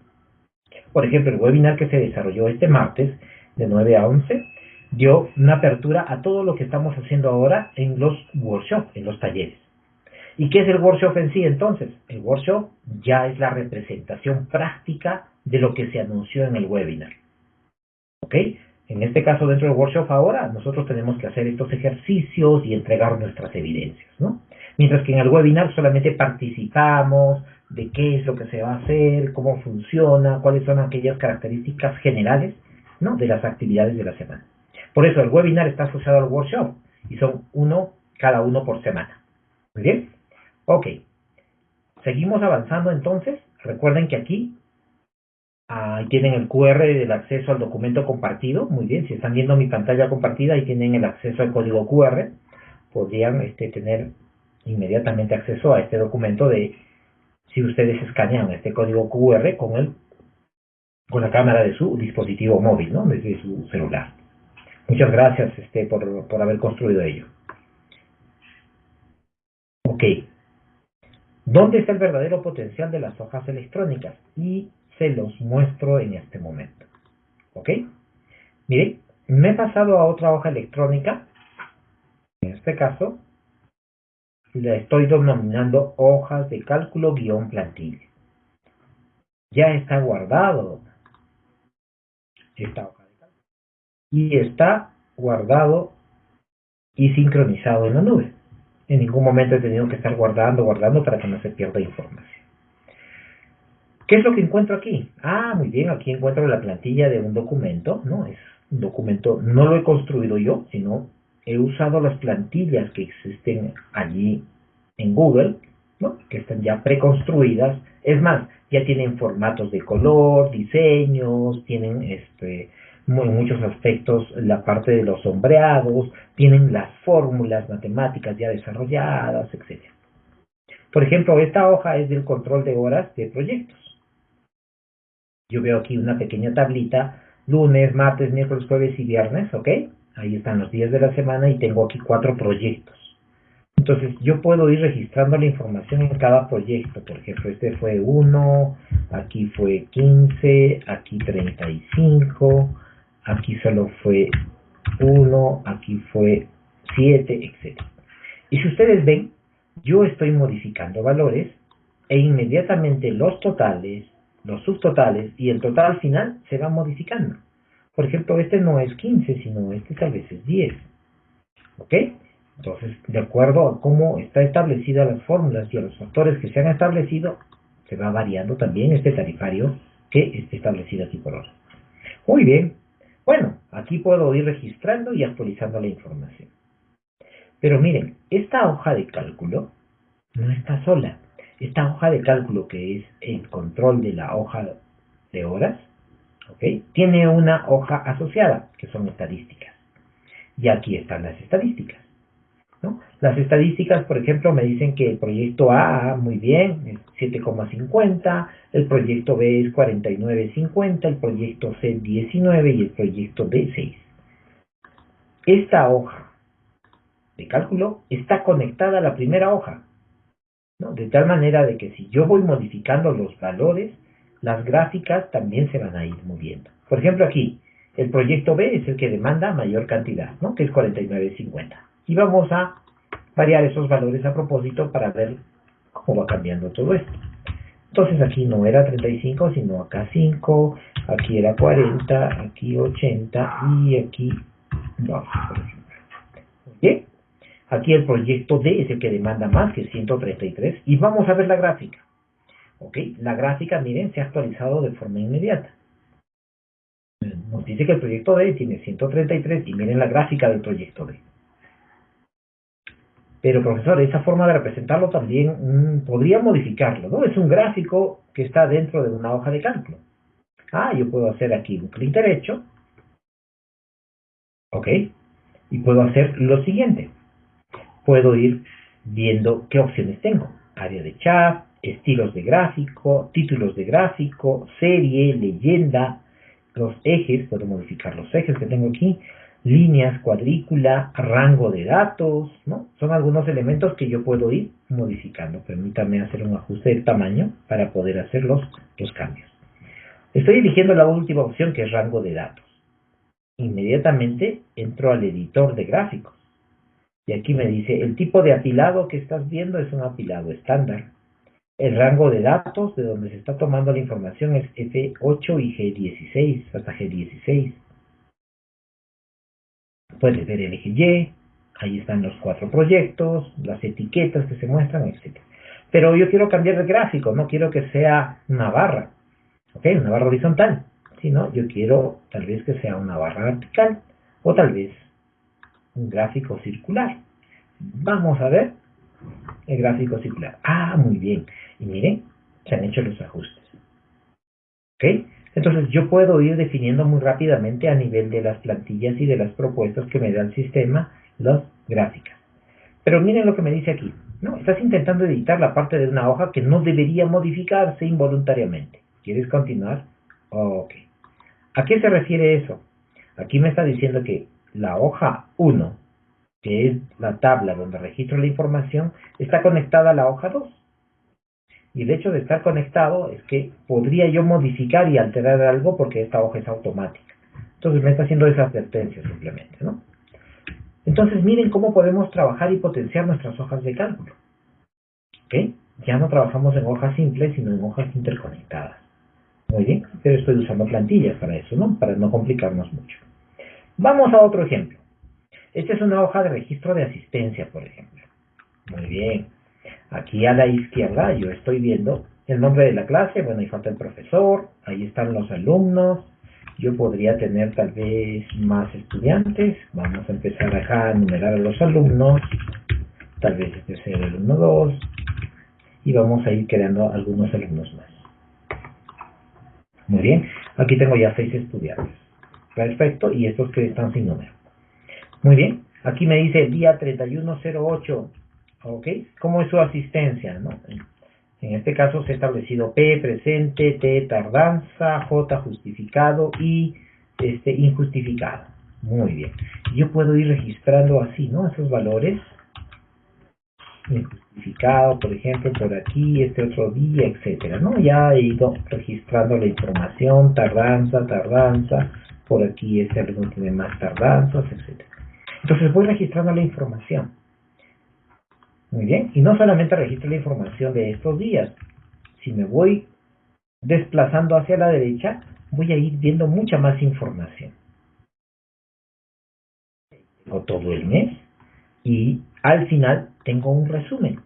Por ejemplo, el webinar que se desarrolló este martes de 9 a 11 dio una apertura a todo lo que estamos haciendo ahora en los workshops, en los talleres. ¿Y qué es el workshop en sí entonces? El workshop ya es la representación práctica de lo que se anunció en el webinar. ¿Ok? En este caso, dentro del workshop ahora, nosotros tenemos que hacer estos ejercicios y entregar nuestras evidencias, ¿no? Mientras que en el webinar solamente participamos de qué es lo que se va a hacer, cómo funciona, cuáles son aquellas características generales, ¿no? De las actividades de la semana. Por eso el webinar está asociado al workshop y son uno cada uno por semana. Muy bien. Ok. Seguimos avanzando entonces. Recuerden que aquí ahí tienen el QR del acceso al documento compartido. Muy bien. Si están viendo mi pantalla compartida, ahí tienen el acceso al código QR. Podrían este, tener inmediatamente acceso a este documento de si ustedes escanean este código QR con el con la cámara de su dispositivo móvil, ¿no? Desde su celular. Muchas gracias este, por, por haber construido ello. Ok. ¿Dónde está el verdadero potencial de las hojas electrónicas? Y se los muestro en este momento. ¿Ok? Miren, me he pasado a otra hoja electrónica. En este caso, la estoy denominando hojas de cálculo guion plantilla. Ya está guardado esta hoja y está guardado y sincronizado en la nube. En ningún momento he tenido que estar guardando, guardando para que no se pierda información. ¿Qué es lo que encuentro aquí? Ah, muy bien, aquí encuentro la plantilla de un documento, ¿no? Es un documento, no lo he construido yo, sino he usado las plantillas que existen allí en Google, ¿no? Que están ya preconstruidas. Es más, ya tienen formatos de color, diseños, tienen este, en muchos aspectos la parte de los sombreados, tienen las fórmulas matemáticas ya desarrolladas, etc. Por ejemplo, esta hoja es del control de horas de proyectos. Yo veo aquí una pequeña tablita, lunes, martes, miércoles, jueves y viernes, ¿ok? Ahí están los días de la semana y tengo aquí cuatro proyectos. Entonces yo puedo ir registrando la información en cada proyecto. Por ejemplo, este fue 1, aquí fue 15, aquí 35, aquí solo fue 1, aquí fue 7, etc. Y si ustedes ven, yo estoy modificando valores e inmediatamente los totales, los subtotales y el total final se van modificando. Por ejemplo, este no es 15, sino este tal vez es 10. ¿Ok? Entonces, de acuerdo a cómo está establecida las fórmulas y a los factores que se han establecido, se va variando también este tarifario que está establecido aquí por hora. Muy bien. Bueno, aquí puedo ir registrando y actualizando la información. Pero miren, esta hoja de cálculo no está sola. Esta hoja de cálculo, que es el control de la hoja de horas, tiene una hoja asociada, que son estadísticas. Y aquí están las estadísticas. Las estadísticas, por ejemplo, me dicen que el proyecto A, muy bien, es 7,50, el proyecto B es 49,50, el proyecto C 19 y el proyecto D 6. Esta hoja de cálculo está conectada a la primera hoja, de tal manera de que si yo voy modificando los valores, las gráficas también se van a ir moviendo. Por ejemplo, aquí, el proyecto B es el que demanda mayor cantidad, ¿no? que es 49,50. Y vamos a variar esos valores a propósito para ver cómo va cambiando todo esto. Entonces aquí no era 35, sino acá 5, aquí era 40, aquí 80 y aquí 2, por ejemplo. ¿Bien? Aquí el proyecto D es el que demanda más, que es 133, y vamos a ver la gráfica. ¿Ok? La gráfica, miren, se ha actualizado de forma inmediata. Nos dice que el proyecto D tiene 133 y miren la gráfica del proyecto D. Pero profesor, esa forma de representarlo también mm, podría modificarlo, ¿no? Es un gráfico que está dentro de una hoja de cálculo. Ah, yo puedo hacer aquí un clic derecho. ¿Ok? Y puedo hacer lo siguiente. Puedo ir viendo qué opciones tengo. Área de chat, estilos de gráfico, títulos de gráfico, serie, leyenda, los ejes, puedo modificar los ejes que tengo aquí, líneas, cuadrícula, rango de datos, ¿no? Son algunos elementos que yo puedo ir modificando. Permítame hacer un ajuste de tamaño para poder hacer los, los cambios. Estoy eligiendo la última opción que es rango de datos. Inmediatamente entro al editor de gráficos. Y aquí me dice, el tipo de apilado que estás viendo es un apilado estándar. El rango de datos de donde se está tomando la información es F8 y G16, hasta G16 puedes ver el eje Y, ahí están los cuatro proyectos, las etiquetas que se muestran, etc. Pero yo quiero cambiar de gráfico, no quiero que sea una barra, ¿ok? Una barra horizontal, sino yo quiero tal vez que sea una barra vertical o tal vez un gráfico circular. Vamos a ver el gráfico circular. Ah, muy bien. Y miren, se han hecho los ajustes. ¿Ok? Entonces yo puedo ir definiendo muy rápidamente a nivel de las plantillas y de las propuestas que me da el sistema las gráficas. Pero miren lo que me dice aquí. No, estás intentando editar la parte de una hoja que no debería modificarse involuntariamente. ¿Quieres continuar? Ok. ¿A qué se refiere eso? Aquí me está diciendo que la hoja 1, que es la tabla donde registro la información, está conectada a la hoja 2. Y el hecho de estar conectado es que podría yo modificar y alterar algo porque esta hoja es automática. Entonces me está haciendo esa advertencia simplemente, ¿no? Entonces miren cómo podemos trabajar y potenciar nuestras hojas de cálculo. ¿Ok? Ya no trabajamos en hojas simples, sino en hojas interconectadas. Muy bien, pero estoy usando plantillas para eso, ¿no? Para no complicarnos mucho. Vamos a otro ejemplo. Esta es una hoja de registro de asistencia, por ejemplo. Muy bien. Aquí a la izquierda yo estoy viendo el nombre de la clase, bueno, ahí falta el profesor, ahí están los alumnos, yo podría tener tal vez más estudiantes, vamos a empezar acá a enumerar a los alumnos, tal vez este sea el alumno 2, y vamos a ir creando algunos alumnos más. Muy bien, aquí tengo ya seis estudiantes. Perfecto, y estos que están sin número. Muy bien, aquí me dice día 3108 ¿Ok? ¿Cómo es su asistencia? ¿no? En este caso se ha establecido P presente, T tardanza, J justificado y este injustificado. Muy bien. Yo puedo ir registrando así, ¿no? Esos valores. Injustificado, por ejemplo, por aquí, este otro día, etcétera, ¿no? Ya he ido registrando la información, tardanza, tardanza, por aquí este alumno tiene más tardanzas, etcétera. Entonces voy registrando la información. Muy bien, y no solamente registro la información de estos días. Si me voy desplazando hacia la derecha, voy a ir viendo mucha más información. Tengo todo el mes, y al final tengo un resumen.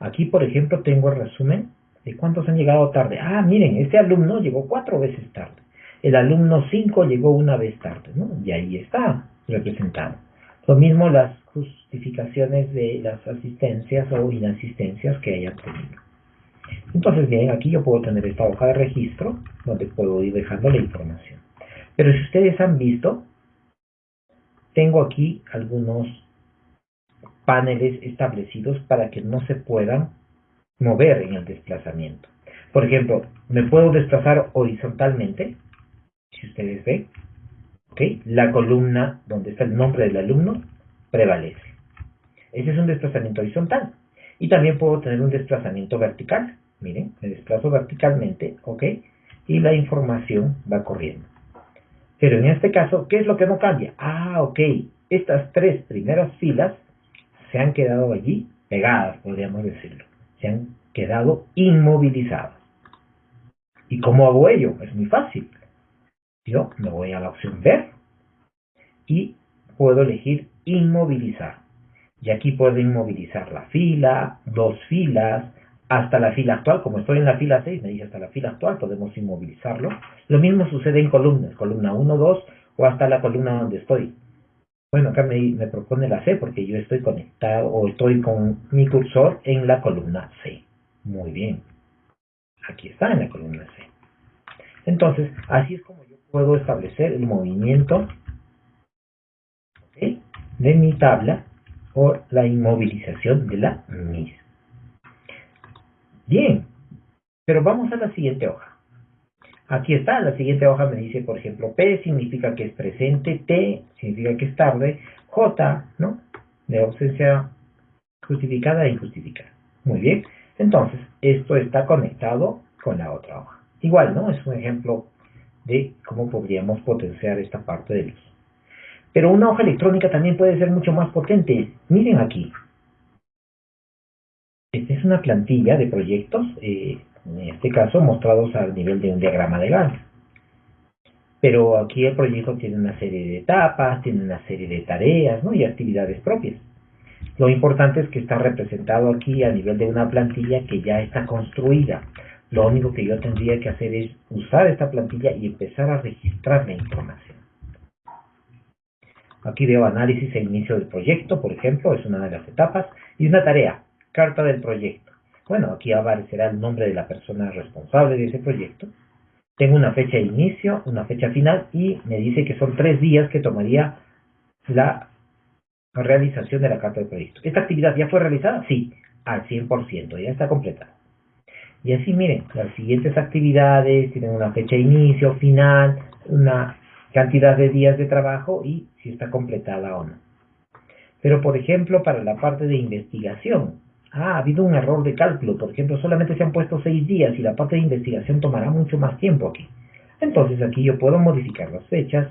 Aquí, por ejemplo, tengo el resumen de cuántos han llegado tarde. Ah, miren, este alumno llegó cuatro veces tarde. El alumno 5 llegó una vez tarde, ¿no? Y ahí está representado. Lo mismo las justificaciones de las asistencias o inasistencias que haya tenido. Entonces, bien, aquí yo puedo tener esta hoja de registro donde puedo ir dejando la información. Pero si ustedes han visto, tengo aquí algunos paneles establecidos para que no se puedan mover en el desplazamiento. Por ejemplo, me puedo desplazar horizontalmente, si ustedes ven, la columna donde está el nombre del alumno prevalece. Ese es un desplazamiento horizontal. Y también puedo tener un desplazamiento vertical. Miren, me desplazo verticalmente, ¿ok? Y la información va corriendo. Pero en este caso, ¿qué es lo que no cambia? Ah, ok. Estas tres primeras filas se han quedado allí pegadas, podríamos decirlo. Se han quedado inmovilizadas. ¿Y cómo hago ello? Es muy fácil. Yo me voy a la opción ver y puedo elegir inmovilizar. Y aquí puedo inmovilizar la fila, dos filas, hasta la fila actual. Como estoy en la fila 6, me dice hasta la fila actual, podemos inmovilizarlo. Lo mismo sucede en columnas, columna 1, 2 o hasta la columna donde estoy. Bueno, acá me, me propone la C porque yo estoy conectado o estoy con mi cursor en la columna C. Muy bien. Aquí está en la columna C. Entonces, así es como puedo establecer el movimiento de mi tabla o la inmovilización de la misma. Bien, pero vamos a la siguiente hoja. Aquí está, la siguiente hoja me dice, por ejemplo, P significa que es presente, T significa que es tarde, J, ¿no? De ausencia justificada e injustificada. Muy bien, entonces, esto está conectado con la otra hoja. Igual, ¿no? Es un ejemplo de cómo podríamos potenciar esta parte de luz. Pero una hoja electrónica también puede ser mucho más potente. Miren aquí. Esta es una plantilla de proyectos, eh, en este caso mostrados al nivel de un diagrama de Gantt. Pero aquí el proyecto tiene una serie de etapas, tiene una serie de tareas ¿no? y actividades propias. Lo importante es que está representado aquí a nivel de una plantilla que ya está construida. Lo único que yo tendría que hacer es usar esta plantilla y empezar a registrar la información. Aquí veo análisis e inicio del proyecto, por ejemplo, es una de las etapas, y una tarea, carta del proyecto. Bueno, aquí aparecerá el nombre de la persona responsable de ese proyecto. Tengo una fecha de inicio, una fecha final y me dice que son tres días que tomaría la realización de la carta del proyecto. ¿Esta actividad ya fue realizada? Sí, al 100%, ya está completa. Y así miren, las siguientes actividades tienen una fecha de inicio, final, una cantidad de días de trabajo y si está completada o no. Pero, por ejemplo, para la parte de investigación, ha habido un error de cálculo. Por ejemplo, solamente se han puesto seis días y la parte de investigación tomará mucho más tiempo aquí. Entonces aquí yo puedo modificar las fechas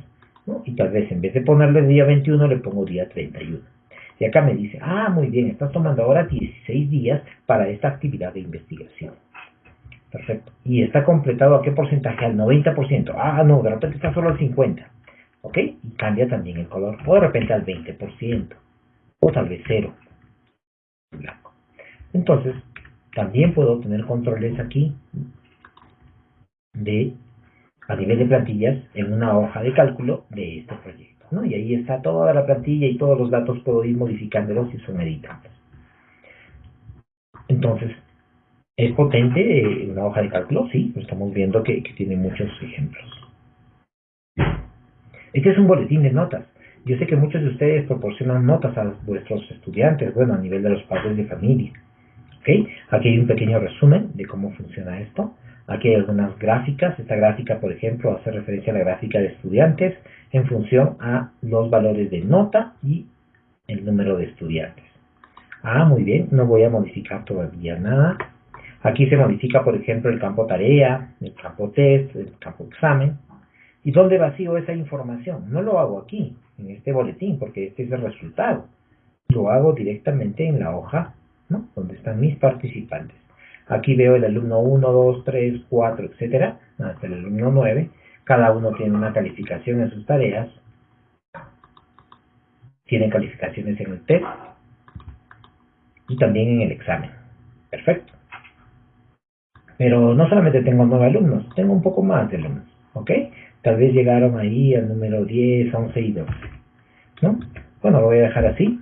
y tal vez en vez de ponerle día 21 le pongo día 31. Y acá me dice, ah, muy bien, estás tomando ahora 16 días para esta actividad de investigación. Perfecto. ¿Y está completado a qué porcentaje? Al 90%. Ah, no, de repente está solo al 50%. ¿Ok? Y cambia también el color. O de repente al 20%. O tal vez cero. Blanco. Entonces, también puedo tener controles aquí de a nivel de plantillas en una hoja de cálculo de este proyecto. ¿no? Y ahí está toda la plantilla y todos los datos puedo ir modificándolos si son editables. Entonces, ¿Es potente una hoja de cálculo? Sí, estamos viendo que, tiene muchos ejemplos. Este es un boletín de notas. Yo sé que muchos de ustedes proporcionan notas a vuestros estudiantes, bueno, a nivel de los padres de familia. ¿Okay? Aquí hay un pequeño resumen de cómo funciona esto. Aquí hay algunas gráficas. Esta gráfica, por ejemplo, hace referencia a la gráfica de estudiantes en función a los valores de nota y el número de estudiantes. Ah, muy bien, no voy a modificar todavía nada. Aquí se modifica, por ejemplo, el campo tarea, el campo test, el campo examen. ¿Y dónde vacío esa información? No lo hago aquí, en este boletín, porque este es el resultado. Lo hago directamente en la hoja, ¿no? Donde están mis participantes. Aquí veo el alumno 1, 2, 3, 4, etcétera, hasta el alumno 9. Cada uno tiene una calificación en sus tareas. Tienen calificaciones en el test, y también en el examen. Perfecto. Pero no solamente tengo nueve alumnos, tengo un poco más de alumnos, ¿ok? Tal vez llegaron ahí al número 10, 11 y 12, ¿no? Bueno, lo voy a dejar así.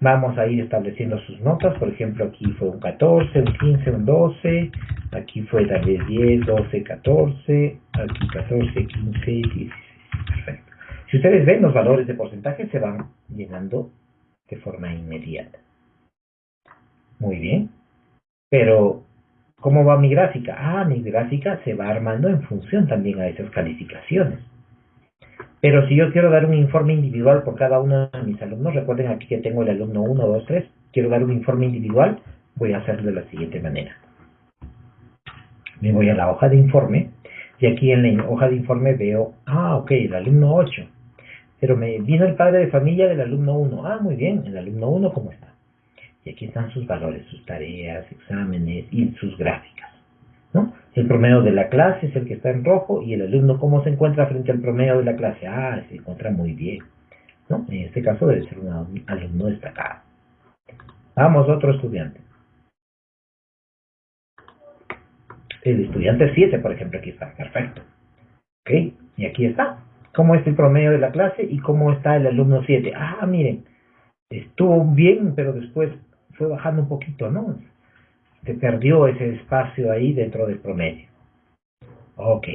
Vamos a ir estableciendo sus notas, por ejemplo, aquí fue un 14, un 15, un 12, aquí fue tal vez 10, 12, 14, aquí 14, 15, 16. Perfecto. Si ustedes ven, los valores de porcentaje se van llenando de forma inmediata. Muy bien. Pero, ¿cómo va mi gráfica? Ah, mi gráfica se va armando en función también a esas calificaciones. Pero si yo quiero dar un informe individual por cada uno de mis alumnos, recuerden aquí que tengo el alumno 1, 2, 3, quiero dar un informe individual, voy a hacerlo de la siguiente manera. Me voy a la hoja de informe y aquí en la hoja de informe veo, ah, ok, el alumno 8. Pero me vino el padre de familia del alumno 1. Ah, muy bien, el alumno 1, ¿cómo está? Y aquí están sus valores, sus tareas, exámenes y sus gráficas. ¿no? El promedio de la clase es el que está en rojo y el alumno cómo se encuentra frente al promedio de la clase. Ah, se encuentra muy bien. ¿no? En este caso debe ser un alumno destacado. Vamos, otro estudiante. El estudiante 7, por ejemplo, aquí está. Perfecto. ¿Ok? Y aquí está. ¿Cómo es el promedio de la clase y cómo está el alumno 7? Ah, miren. Estuvo bien, pero después fue bajando un poquito, ¿no? Se perdió ese espacio ahí dentro del promedio. Ok.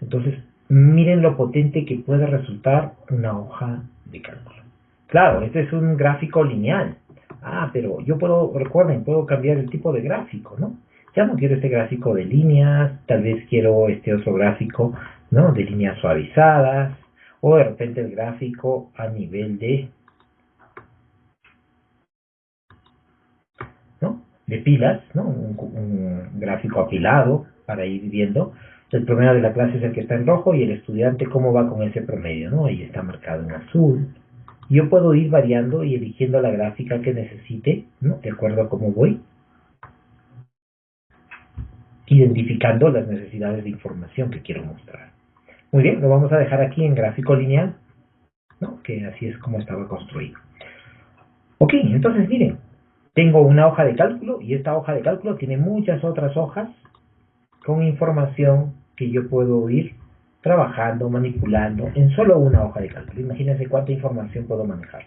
Entonces, miren lo potente que puede resultar una hoja de cálculo. Claro, este es un gráfico lineal. Ah, pero yo puedo, recuerden, puedo cambiar el tipo de gráfico, ¿no? Ya no quiero este gráfico de líneas, tal vez quiero este otro gráfico, ¿no? De líneas suavizadas, o de repente el gráfico a nivel de de pilas, ¿no? Un, gráfico apilado para ir viendo. El promedio de la clase es el que está en rojo y el estudiante cómo va con ese promedio, ¿no? Ahí está marcado en azul. Yo puedo ir variando y eligiendo la gráfica que necesite, ¿no? De acuerdo a cómo voy. Identificando las necesidades de información que quiero mostrar. Muy bien, lo vamos a dejar aquí en gráfico lineal, ¿no? Que así es como estaba construido. Ok, entonces miren, tengo una hoja de cálculo y esta hoja de cálculo tiene muchas otras hojas con información que yo puedo ir trabajando, manipulando en solo una hoja de cálculo. Imagínense cuánta información puedo manejar.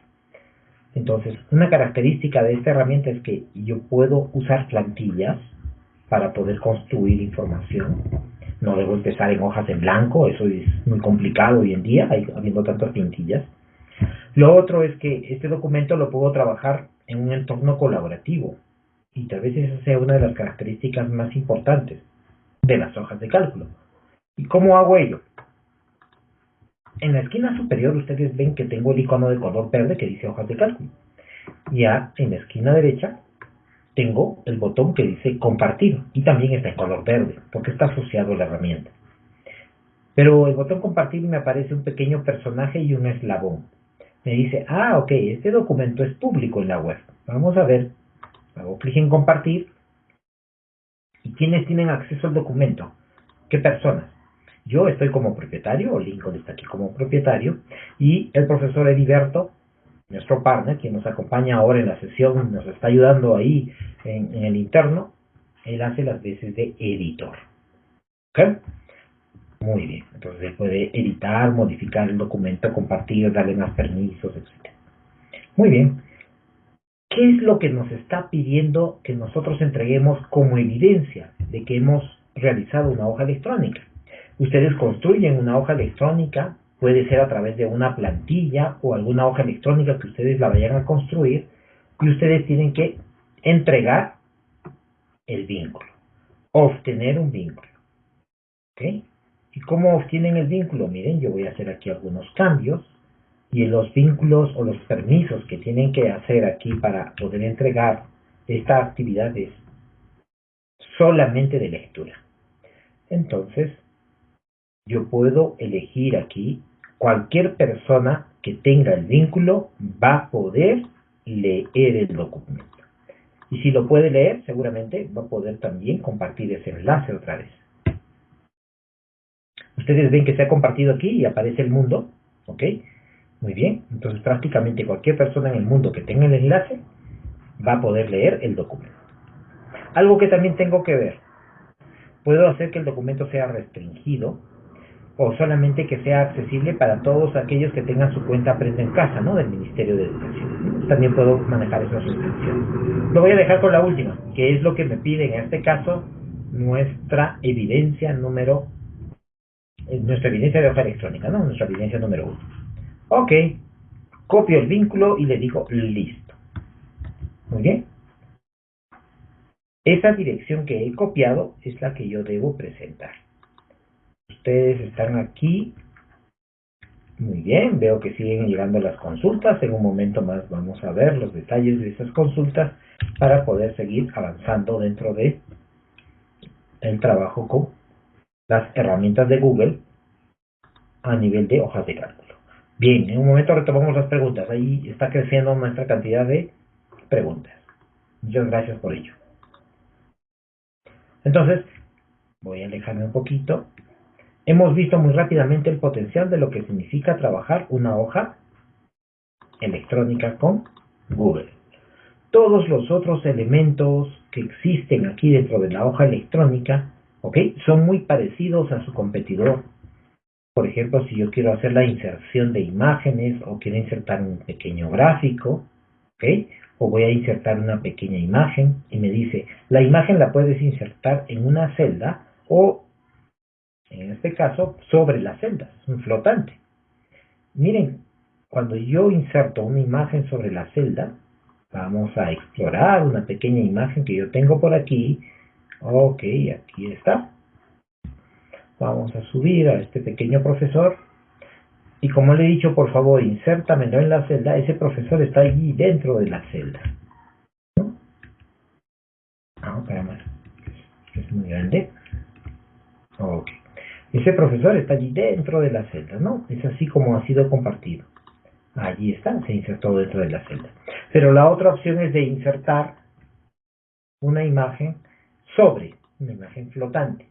Entonces, una característica de esta herramienta es que yo puedo usar plantillas para poder construir información. No debo empezar en hojas en blanco, eso es muy complicado hoy en día, habiendo tantas plantillas. Lo otro es que este documento lo puedo trabajar en un entorno colaborativo y tal vez esa sea una de las características más importantes de las hojas de cálculo. ¿Y cómo hago ello? En la esquina superior ustedes ven que tengo el icono de color verde que dice hojas de cálculo. Ya en la esquina derecha tengo el botón que dice compartir y también está en color verde porque está asociado a la herramienta. Pero el botón compartir me aparece un pequeño personaje y un eslabón me dice, ah, ok, este documento es público en la web. Vamos a ver, hago clic en compartir. ¿Y quiénes tienen acceso al documento? ¿Qué personas? Yo estoy como propietario, o Lincoln está aquí como propietario, y el profesor Heriberto, nuestro partner, quien nos acompaña ahora en la sesión, nos está ayudando ahí en, en el interno, él hace las veces de editor. ¿Ok? Muy bien, entonces puede editar, modificar el documento, compartir, darle más permisos, etc. Muy bien. ¿Qué es lo que nos está pidiendo que nosotros entreguemos como evidencia de que hemos realizado una hoja electrónica? Ustedes construyen una hoja electrónica, puede ser a través de una plantilla o alguna hoja electrónica que ustedes la vayan a construir y ustedes tienen que entregar el vínculo, obtener un vínculo. ¿Ok? ¿Y cómo obtienen el vínculo? Miren, yo voy a hacer aquí algunos cambios y los vínculos o los permisos que tienen que hacer aquí para poder entregar esta actividad es solamente de lectura. Entonces, yo puedo elegir aquí cualquier persona que tenga el vínculo va a poder leer el documento. Y si lo puede leer, seguramente va a poder también compartir ese enlace otra vez. Ustedes ven que se ha compartido aquí y aparece el mundo, ¿ok? Muy bien, entonces prácticamente cualquier persona en el mundo que tenga el enlace va a poder leer el documento. Algo que también tengo que ver. Puedo hacer que el documento sea restringido o solamente que sea accesible para todos aquellos que tengan su cuenta Aprende en Casa, ¿no? Del Ministerio de Educación. También puedo manejar esas restricciones. Lo voy a dejar con la última, que es lo que me pide en este caso nuestra evidencia número, nuestra evidencia de hoja electrónica, ¿no? Nuestra evidencia número uno. Ok, copio el vínculo y le digo listo. Muy bien. Esa dirección que he copiado es la que yo debo presentar. Ustedes están aquí. Muy bien, veo que siguen llegando las consultas. En un momento más vamos a ver los detalles de esas consultas para poder seguir avanzando dentro de el trabajo con las herramientas de Google a nivel de hojas de cálculo. Bien, en un momento retomamos las preguntas. Ahí está creciendo nuestra cantidad de preguntas. Muchas gracias por ello. Entonces, voy a alejarme un poquito. Hemos visto muy rápidamente el potencial de lo que significa trabajar una hoja electrónica con Google. Todos los otros elementos que existen aquí dentro de la hoja electrónica, ¿ok? Son muy parecidos a su competidor. Por ejemplo, si yo quiero hacer la inserción de imágenes o quiero insertar un pequeño gráfico. O voy a insertar una pequeña imagen y me dice, la imagen la puedes insertar en una celda o en este caso, sobre las celdas, un flotante. Miren, cuando yo inserto una imagen sobre la celda, vamos a explorar una pequeña imagen que yo tengo por aquí. Ok, aquí está. Vamos a subir a este pequeño profesor. Y como le he dicho, por favor, insértamelo en la celda. Ese profesor está allí dentro de la celda. ¿No? Ah, caramba. Es muy grande. Ok. Ese profesor está allí dentro de la celda, ¿no? Es así como ha sido compartido. Allí está, se insertó dentro de la celda. Pero la otra opción es de insertar una imagen sobre, una imagen flotante.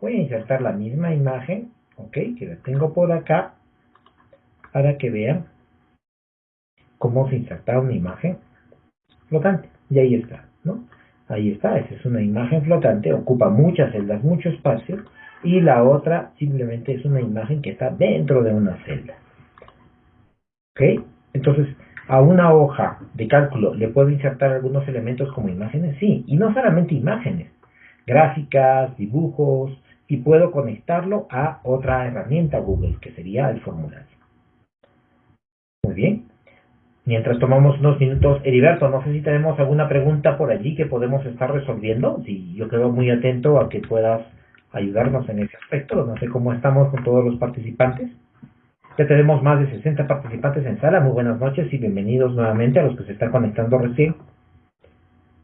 Voy a insertar la misma imagen, ok, que la tengo por acá, para que vean cómo se inserta una imagen flotante. Y ahí está, ¿no? Ahí está, esa es una imagen flotante, ocupa muchas celdas, mucho espacio, y la otra simplemente es una imagen que está dentro de una celda. ¿Ok? Entonces, a una hoja de cálculo le puedo insertar algunos elementos como imágenes, sí, y no solamente imágenes, gráficas, dibujos, y puedo conectarlo a otra herramienta Google, que sería el formulario. Muy bien. Mientras tomamos unos minutos, Heriberto, no sé si tenemos alguna pregunta por allí que podemos estar resolviendo. Sí, yo quedo muy atento a que puedas ayudarnos en ese aspecto. No sé cómo estamos con todos los participantes. Ya tenemos más de 60 participantes en sala. Muy buenas noches y bienvenidos nuevamente a los que se están conectando recién.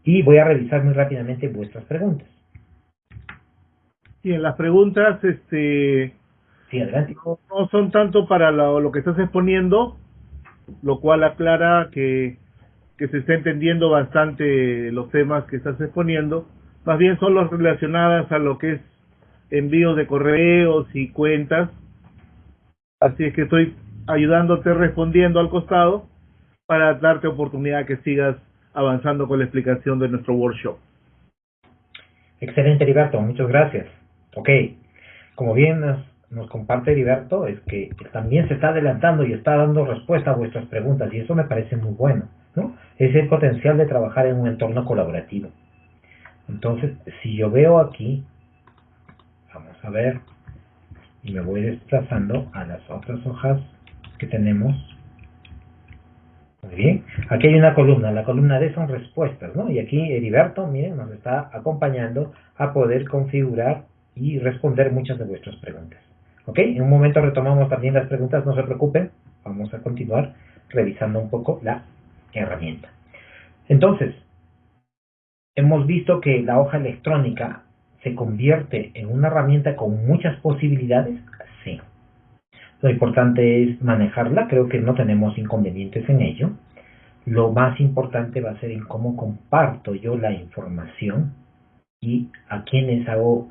Y voy a revisar muy rápidamente vuestras preguntas. Sí, en las preguntas, este, sí, adelante. No, son tanto para lo, lo, que estás exponiendo, lo cual aclara que, que se está entendiendo bastante los temas que estás exponiendo, más bien son los relacionadas a lo que es envíos de correos y cuentas. Así es que estoy ayudándote respondiendo al costado para darte oportunidad que sigas avanzando con la explicación de nuestro workshop. Excelente, Heriberto, muchas gracias. Ok, como bien nos, comparte Heriberto, es que también se está adelantando y está dando respuesta a vuestras preguntas y eso me parece muy bueno, ¿no? Es el potencial de trabajar en un entorno colaborativo. Entonces, si yo veo aquí Vamos a ver. Y me voy desplazando a las otras hojas que tenemos. Muy bien. Aquí hay una columna. La columna D son respuestas, ¿no? Y aquí Heriberto, miren, nos está acompañando a poder configurar y responder muchas de vuestras preguntas. ¿Ok? En un momento retomamos también las preguntas, no se preocupen. Vamos a continuar revisando un poco la herramienta. Entonces, hemos visto que la hoja electrónica se convierte en una herramienta con muchas posibilidades, sí. Lo importante es manejarla, creo que no tenemos inconvenientes en ello. Lo más importante va a ser en cómo comparto yo la información y a quienes hago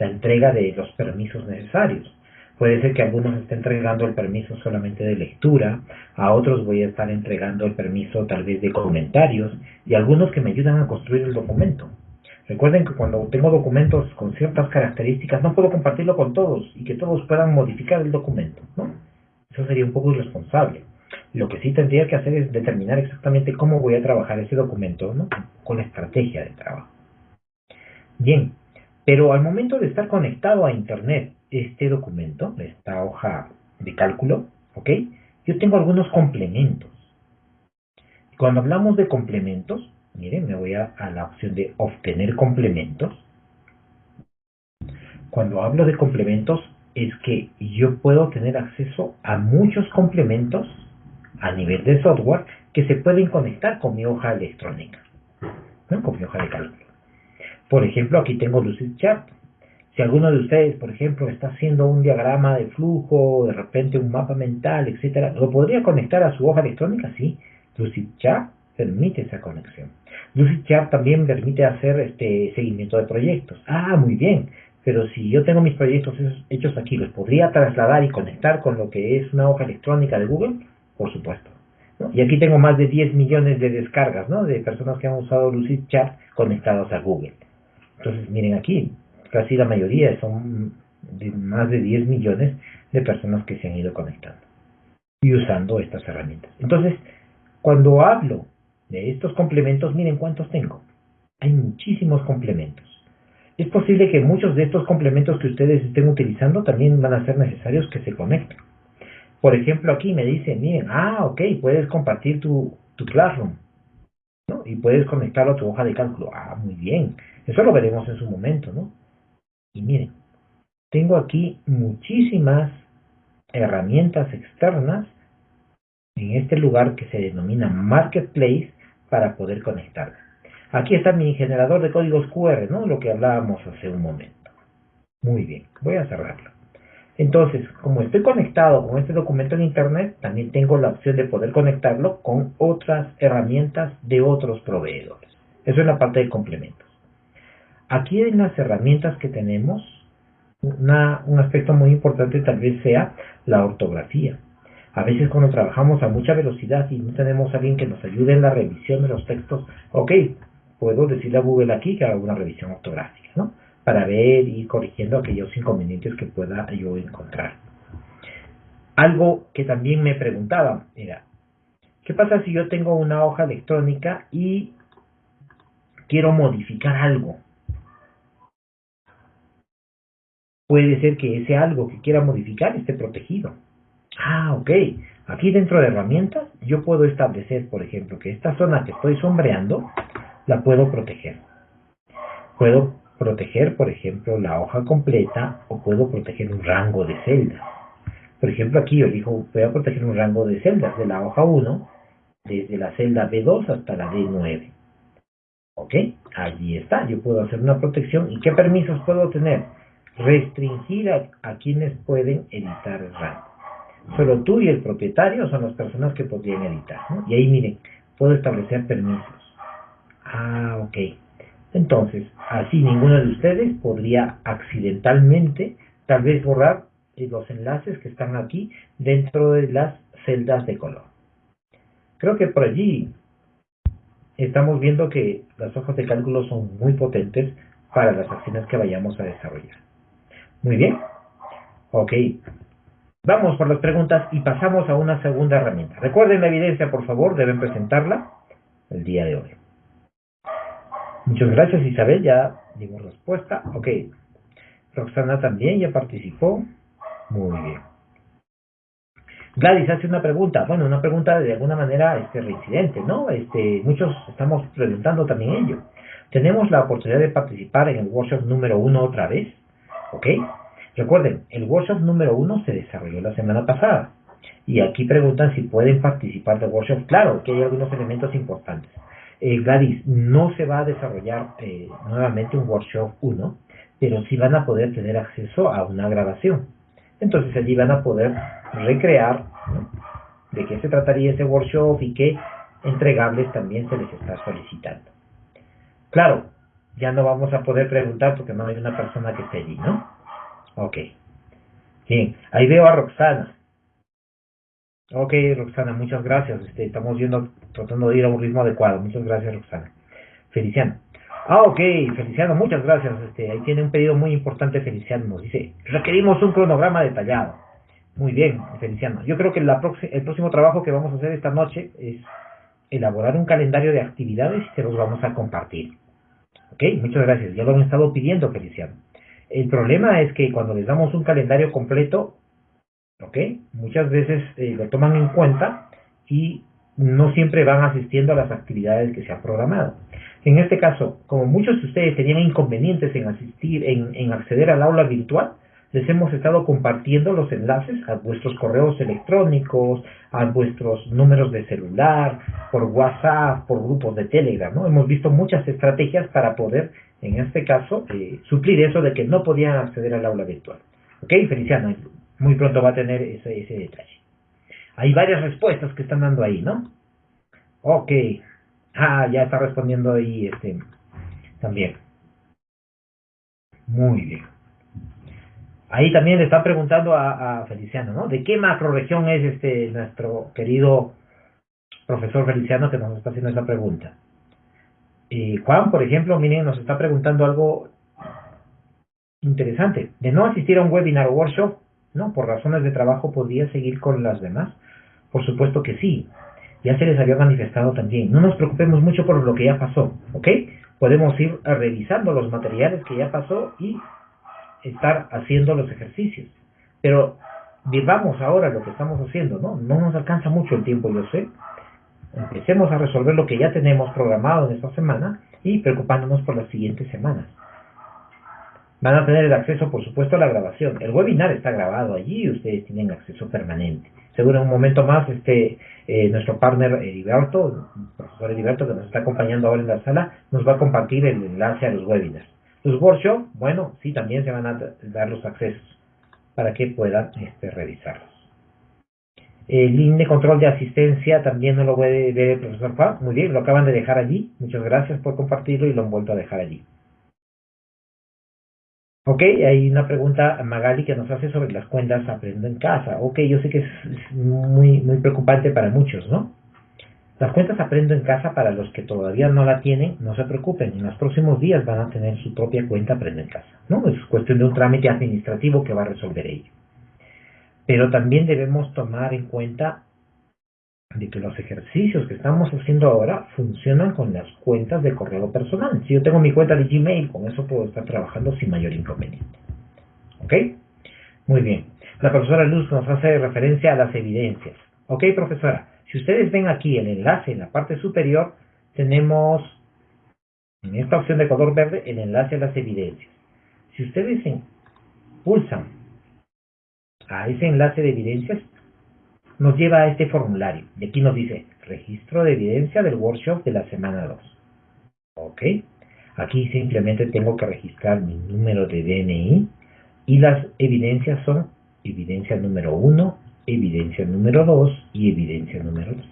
la entrega de los permisos necesarios. Puede ser que algunos estén entregando el permiso solamente de lectura, a otros voy a estar entregando el permiso tal vez de comentarios y algunos que me ayudan a construir el documento. Recuerden que cuando tengo documentos con ciertas características no puedo compartirlo con todos y que todos puedan modificar el documento, ¿no? Eso sería un poco irresponsable. Lo que sí tendría que hacer es determinar exactamente cómo voy a trabajar ese documento, ¿no? Con la estrategia de trabajo. Bien, pero al momento de estar conectado a Internet, este documento, esta hoja de cálculo, ¿ok? Yo tengo algunos complementos. Cuando hablamos de complementos, miren, me voy a, a la opción de obtener complementos. Cuando hablo de complementos, es que yo puedo tener acceso a muchos complementos a nivel de software que se pueden conectar con mi hoja electrónica, ¿no? con mi hoja de cálculo. Por ejemplo, aquí tengo Lucidchart. Si alguno de ustedes, por ejemplo, está haciendo un diagrama de flujo, de repente un mapa mental, etcétera, ¿lo podría conectar a su hoja electrónica? Sí. Lucidchart permite esa conexión. Lucidchart también permite hacer este seguimiento de proyectos. Ah, muy bien. Pero si yo tengo mis proyectos hechos aquí, ¿los podría trasladar y conectar con lo que es una hoja electrónica de Google? Por supuesto. Y aquí tengo más de 10 millones de descargas ¿no? de personas que han usado Lucidchart conectados a Google. Entonces, miren aquí, casi la mayoría son de más de 10 millones de personas que se han ido conectando y usando estas herramientas. Entonces, cuando hablo de estos complementos, miren cuántos tengo. Hay muchísimos complementos. Es posible que muchos de estos complementos que ustedes estén utilizando también van a ser necesarios que se conecten. Por ejemplo, aquí me dice, miren, ah, ok, puedes compartir tu, tu Classroom. ¿no? Y puedes conectarlo a tu hoja de cálculo. Ah, muy bien. Eso lo veremos en su momento, ¿no? Y miren, tengo aquí muchísimas herramientas externas en este lugar que se denomina Marketplace para poder conectar. Aquí está mi generador de códigos QR, ¿no? Lo que hablábamos hace un momento. Muy bien, voy a cerrarlo. Entonces, como estoy conectado con este documento en Internet, también tengo la opción de poder conectarlo con otras herramientas de otros proveedores. Eso es la parte de complementos. Aquí en las herramientas que tenemos, un aspecto muy importante tal vez sea la ortografía. A veces cuando trabajamos a mucha velocidad y no tenemos a alguien que nos ayude en la revisión de los textos, ok, puedo decirle a Google aquí que haga una revisión ortográfica, ¿no? Para ver y corrigiendo aquellos inconvenientes que pueda yo encontrar. Algo que también me preguntaba era, ¿qué pasa si yo tengo una hoja electrónica y quiero modificar algo? Puede ser que ese algo que quiera modificar esté protegido. Ah, ok. Aquí dentro de herramientas yo puedo establecer, por ejemplo, que esta zona que estoy sombreando la puedo proteger. Puedo proteger, por ejemplo, la hoja completa o puedo proteger un rango de celdas. Por ejemplo, aquí yo elijo, voy a proteger un rango de celdas de la hoja 1, desde la celda B2 hasta la D9. ¿Ok? Allí está, yo puedo hacer una protección. ¿Y qué permisos puedo tener? Restringir a, quienes pueden editar el rango. Solo tú y el propietario son las personas que podrían editar. Y ahí miren, puedo establecer permisos. Ah, ok. Entonces, así ninguno de ustedes podría accidentalmente tal vez borrar los enlaces que están aquí dentro de las celdas de color. Creo que por allí estamos viendo que las hojas de cálculo son muy potentes para las acciones que vayamos a desarrollar. Muy bien. Ok. Vamos por las preguntas y pasamos a una segunda herramienta. Recuerden la evidencia, por favor, deben presentarla el día de hoy. Muchas gracias Isabel, ya dimos respuesta. Ok. Roxana también ya participó. Muy bien. Gladys hace una pregunta, bueno, una pregunta de alguna manera este, reincidente, ¿no? Este, muchos estamos preguntando también ello. ¿Tenemos la oportunidad de participar en el workshop número uno otra vez? ¿Ok? Recuerden, el workshop número uno se desarrolló la semana pasada. Y aquí preguntan si pueden participar del workshop. Claro que hay algunos elementos importantes. Eh, Gladys, no se va a desarrollar eh, nuevamente un workshop 1, pero sí van a poder tener acceso a una grabación. Entonces allí van a poder recrear de qué se trataría ese workshop y qué entregables también se les está solicitando. Claro, ya no vamos a poder preguntar porque no hay una persona que esté allí, ¿no? Ok. Bien, ahí veo a Roxana. Ok, Roxana, muchas gracias. Este, estamos viendo, tratando de ir a un ritmo adecuado. Muchas gracias, Roxana. Feliciano. Ah, ok, Feliciano, muchas gracias. Este, ahí tiene un pedido muy importante, Feliciano. Nos dice, requerimos un cronograma detallado. Muy bien, Feliciano. Yo creo que la el próximo trabajo que vamos a hacer esta noche es elaborar un calendario de actividades y se los vamos a compartir. Ok, muchas gracias. Ya lo han estado pidiendo, Feliciano. El problema es que cuando les damos un calendario completo, ok, muchas veces eh, lo toman en cuenta y no siempre van asistiendo a las actividades que se han programado. En este caso, como muchos de ustedes tenían inconvenientes en asistir, en, en acceder al aula virtual, les hemos estado compartiendo los enlaces a vuestros correos electrónicos, a vuestros números de celular, por WhatsApp, por grupos de Telegram, ¿no? Hemos visto muchas estrategias para poder, en este caso, eh, suplir eso de que no podían acceder al aula virtual. ¿Ok? Feliciano, muy pronto va a tener ese, ese detalle. Hay varias respuestas que están dando ahí, ¿no? Ok. Ah, ya está respondiendo ahí este también. Muy bien. Ahí también le está preguntando a, Feliciano, ¿no? ¿De qué macroregión es este nuestro querido profesor Feliciano que nos está haciendo esa pregunta? Y Juan, por ejemplo, miren, nos está preguntando algo interesante. De no asistir a un webinar o workshop, ¿no? Por razones de trabajo, ¿podría seguir con las demás? Por supuesto que sí. Ya se les había manifestado también. No nos preocupemos mucho por lo que ya pasó, ¿ok? Podemos ir revisando los materiales que ya pasó y estar haciendo los ejercicios. Pero vivamos ahora lo que estamos haciendo, ¿no? No nos alcanza mucho el tiempo, yo sé. Empecemos a resolver lo que ya tenemos programado en esta semana y preocupándonos por las siguientes semanas. Van a tener el acceso, por supuesto, a la grabación. El webinar está grabado allí y ustedes tienen acceso permanente. Seguro en un momento más, este, eh, nuestro partner Heriberto, el profesor Heriberto, que nos está acompañando ahora en la sala, nos va a compartir el enlace a los webinars. Los workshops, bueno, sí, también se van a dar los accesos para que puedan este, revisarlos. El link de control de asistencia también no lo puede ver el profesor Juan. Muy bien, lo acaban de dejar allí. Muchas gracias por compartirlo y lo han vuelto a dejar allí. Ok, hay una pregunta Magali que nos hace sobre las cuentas Aprendo en Casa. Ok, yo sé que es muy, muy preocupante para muchos, ¿no? Las cuentas Aprendo en Casa, para los que todavía no la tienen, no se preocupen, en los próximos días van a tener su propia cuenta Aprendo en Casa. ¿no? Es cuestión de un trámite administrativo que va a resolver ello. Pero también debemos tomar en cuenta de que los ejercicios que estamos haciendo ahora funcionan con las cuentas de correo personal. Si yo tengo mi cuenta de Gmail, con eso puedo estar trabajando sin mayor inconveniente. ¿Ok? Muy bien. La profesora Luz nos hace referencia a las evidencias. ¿Ok, profesora? Si ustedes ven aquí el enlace en la parte superior, tenemos en esta opción de color verde el enlace a las evidencias. Si ustedes pulsan a ese enlace de evidencias, nos lleva a este formulario. Y aquí nos dice registro de evidencia del workshop de la semana 2. Ok. Aquí simplemente tengo que registrar mi número de DNI y las evidencias son evidencia número 1, evidencia número 2 y evidencia número 3.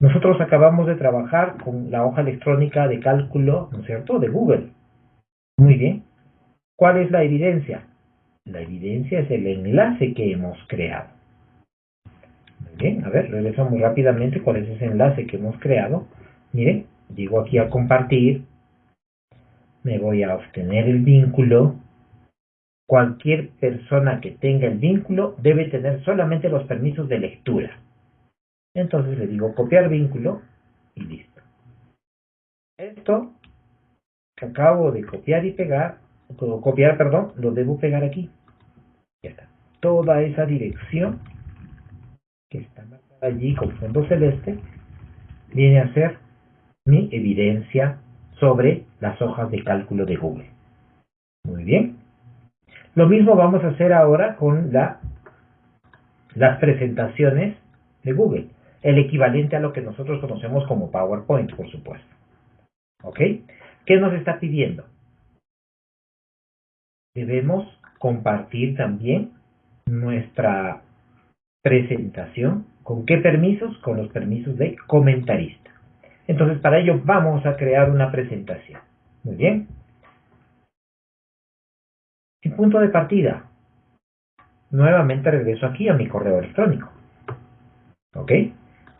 Nosotros acabamos de trabajar con la hoja electrónica de cálculo, ¿no es cierto?, de Google. Muy bien. ¿Cuál es la evidencia? La evidencia es el enlace que hemos creado. Muy bien, a ver, regresamos rápidamente cuál es ese enlace que hemos creado. Miren, llego aquí a compartir, me voy a obtener el vínculo, Cualquier persona que tenga el vínculo debe tener solamente los permisos de lectura. Entonces le digo copiar vínculo y listo. Esto que acabo de copiar y pegar, copiar, perdón, lo debo pegar aquí. Toda esa dirección que está marcada allí con fondo celeste viene a ser mi evidencia sobre las hojas de cálculo de Google. Muy bien. Lo mismo vamos a hacer ahora con la, las presentaciones de Google, el equivalente a lo que nosotros conocemos como PowerPoint, por supuesto. ¿Ok? ¿Qué nos está pidiendo? Debemos compartir también nuestra presentación. ¿Con qué permisos? Con los permisos de comentarista. Entonces, para ello vamos a crear una presentación. Muy bien. En punto de partida, nuevamente regreso aquí a mi correo electrónico. ¿Ok?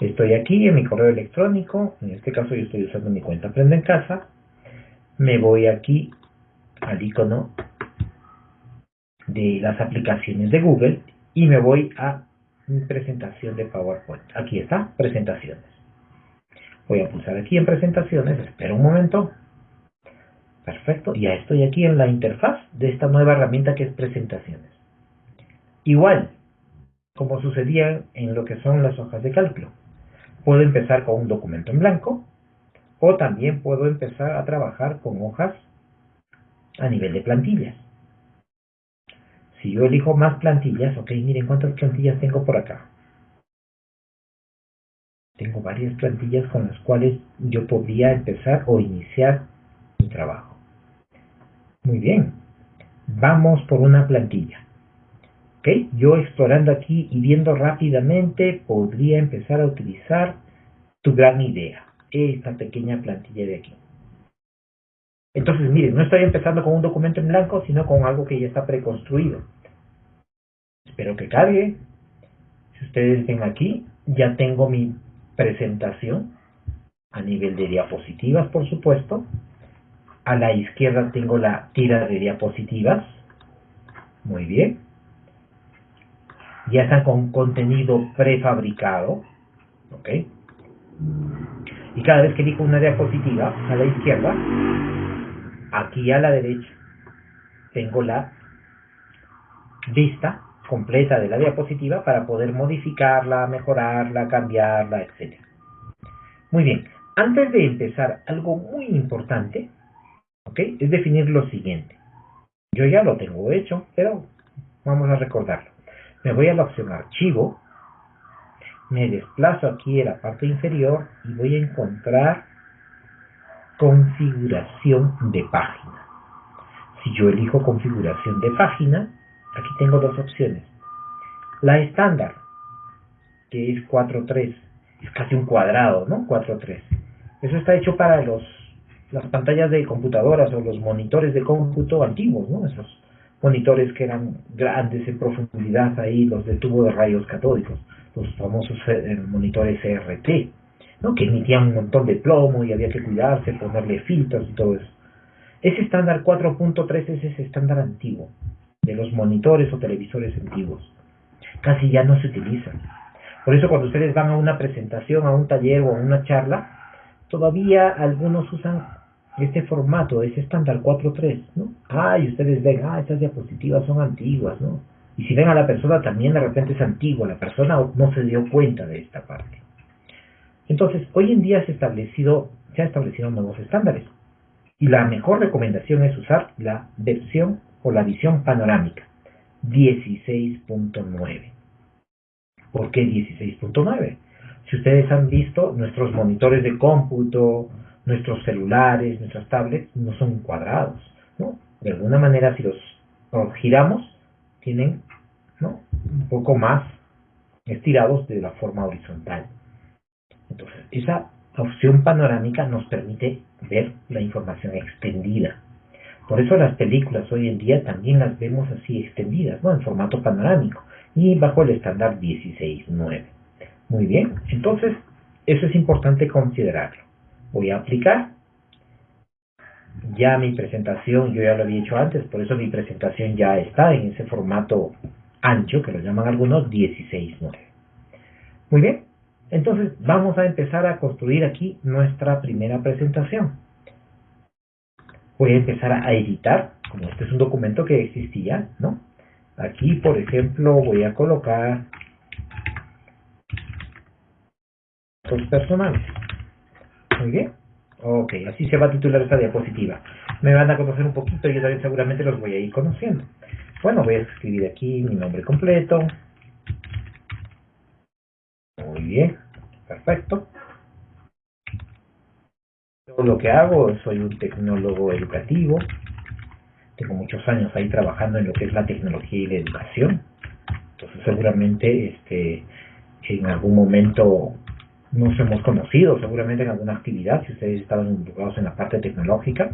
Estoy aquí en mi correo electrónico, en este caso yo estoy usando mi cuenta Aprende en Casa. Me voy aquí al icono de las aplicaciones de Google y me voy a mi presentación de PowerPoint. Aquí está, presentaciones. Voy a pulsar aquí en presentaciones, espero un momento. Perfecto, ya estoy aquí en la interfaz de esta nueva herramienta que es presentaciones. Igual, como sucedía en lo que son las hojas de cálculo. Puedo empezar con un documento en blanco o también puedo empezar a trabajar con hojas a nivel de plantillas. Si yo elijo más plantillas, ok, miren cuántas plantillas tengo por acá. Tengo varias plantillas con las cuales yo podría empezar o iniciar mi trabajo. Muy bien, vamos por una plantilla. Ok, yo explorando aquí y viendo rápidamente podría empezar a utilizar tu gran idea, esta pequeña plantilla de aquí. Entonces, miren, no estoy empezando con un documento en blanco, sino con algo que ya está preconstruido. Espero que cargue. Si ustedes ven aquí, ya tengo mi presentación a nivel de diapositivas, por supuesto. A la izquierda tengo la tira de diapositivas. Muy bien. Ya están con contenido prefabricado. ¿Ok? Y cada vez que elijo una diapositiva a la izquierda, aquí a la derecha tengo la vista completa de la diapositiva para poder modificarla, mejorarla, cambiarla, etc. Muy bien, antes de empezar, algo muy importante ¿ok? es definir lo siguiente. Yo ya lo tengo hecho, pero vamos a recordarlo. Me voy a la opción archivo, me desplazo aquí en la parte inferior y voy a encontrar configuración de página. Si yo elijo configuración de página, aquí tengo dos opciones. La estándar, que es 4.3, es casi un cuadrado, ¿no? 4.3. Eso está hecho para los las pantallas de computadoras o los monitores de cómputo antiguos, ¿no? Esos monitores que eran grandes en profundidad ahí, los de tubo de rayos catódicos, los famosos eh, monitores CRT, ¿no? que emitían un montón de plomo y había que cuidarse, ponerle filtros y todo eso. Ese estándar 4.3 es ese estándar antiguo, de los monitores o televisores antiguos. Casi ya no se utiliza. Por eso cuando ustedes van a una presentación, a un taller o a una charla, todavía algunos usan este formato, ese estándar 4.3, ¿no? Ah, y ustedes ven, ah, estas diapositivas son antiguas, ¿no? Y si ven a la persona también de repente es antigua, la persona no se dio cuenta de esta parte. Entonces, hoy en día se, establecido, se han establecido nuevos estándares. Y la mejor recomendación es usar la versión o la visión panorámica 16.9. ¿Por qué 16.9? Si ustedes han visto, nuestros monitores de cómputo, nuestros celulares, nuestras tablets, no son cuadrados. De alguna manera, si los, giramos, tienen un poco más estirados de la forma horizontal. Entonces, esa opción panorámica nos permite ver la información extendida. Por eso las películas hoy en día también las vemos así extendidas, ¿no? En formato panorámico y bajo el estándar 16.9. Muy bien, entonces eso es importante considerarlo. Voy a aplicar. Ya mi presentación, yo ya lo había hecho antes, por eso mi presentación ya está en ese formato ancho, que lo llaman algunos 16.9. Muy bien, entonces vamos a empezar a construir aquí nuestra primera presentación. Voy a empezar a editar, como este es un documento que existía, ¿no? Aquí, por ejemplo, voy a colocar los personales. Muy bien. Ok, así se va a titular esta diapositiva. Me van a conocer un poquito yo también seguramente los voy a ir conociendo. Bueno, voy a escribir aquí mi nombre completo, muy bien, perfecto. Todo lo que hago, soy un tecnólogo educativo. Tengo muchos años ahí trabajando en lo que es la tecnología y la educación. Entonces seguramente este, en algún momento nos hemos conocido, seguramente en alguna actividad, si ustedes estaban involucrados en la parte tecnológica.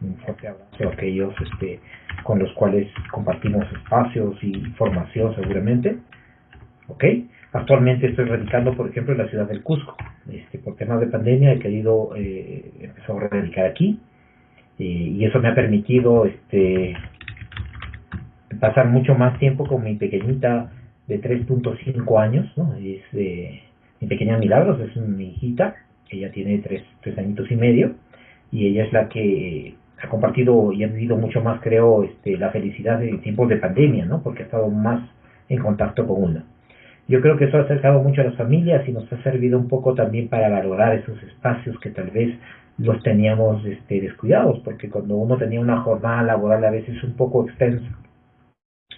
Un fuerte abrazo a aquellos este, con los cuales compartimos espacios y formación seguramente. ¿Ok? Actualmente estoy radicando, por ejemplo, en la ciudad del Cusco. Este, por temas de pandemia he querido eh, empezar a radicar aquí. y eso me ha permitido este, pasar mucho más tiempo con mi pequeñita de 3.5 años, ¿no? Es eh, pequeña Milagros, es mi hijita, ella tiene 3, tres añitos y medio, y ella es la que ha compartido y ha vivido mucho más, creo, este, la felicidad en tiempos de pandemia, ¿no? Porque ha estado más en contacto con una. Yo creo que eso ha acercado mucho a las familias y nos ha servido un poco también para valorar esos espacios que tal vez los teníamos este, descuidados, porque cuando uno tenía una jornada laboral a veces un poco extensa,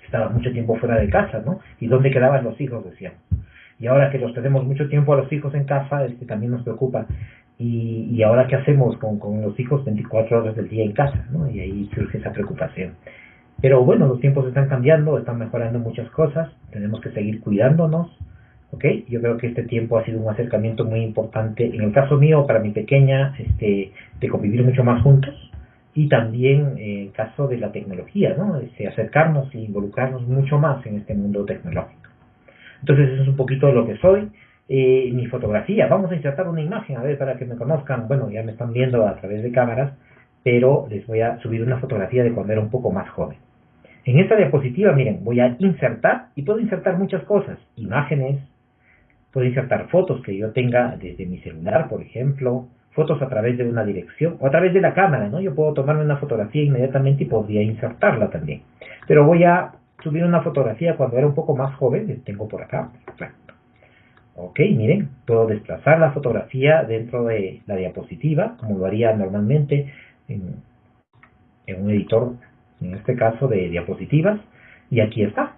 estaba mucho tiempo fuera de casa, ¿no? ¿Y dónde quedaban los hijos? Decíamos. Y ahora que los tenemos mucho tiempo a los hijos en casa, este, también nos preocupa. Y, y ahora qué hacemos con, con los hijos 24 horas del día en casa, ¿no? Y ahí surge esa preocupación. Pero bueno, los tiempos están cambiando, están mejorando muchas cosas, tenemos que seguir cuidándonos, ¿ok? Yo creo que este tiempo ha sido un acercamiento muy importante, en el caso mío, para mi pequeña, este, de convivir mucho más juntos, y también en el caso de la tecnología, ¿no? Este, acercarnos e involucrarnos mucho más en este mundo tecnológico. Entonces eso es un poquito lo que soy. Mi fotografía, vamos a insertar una imagen, a ver, para que me conozcan, bueno, ya me están viendo a través de cámaras, pero les voy a subir una fotografía de cuando era un poco más joven. En esta diapositiva, miren, voy a insertar, y puedo insertar muchas cosas, imágenes, puedo insertar fotos que yo tenga desde mi celular, por ejemplo, fotos a través de una dirección o a través de la cámara, ¿no? Yo puedo tomarme una fotografía inmediatamente y podría insertarla también. Pero voy a subir una fotografía cuando era un poco más joven, les tengo por acá. Perfecto. Ok, miren, puedo desplazar la fotografía dentro de la diapositiva, como lo haría normalmente en, en un editor, en este caso de diapositivas, y aquí está.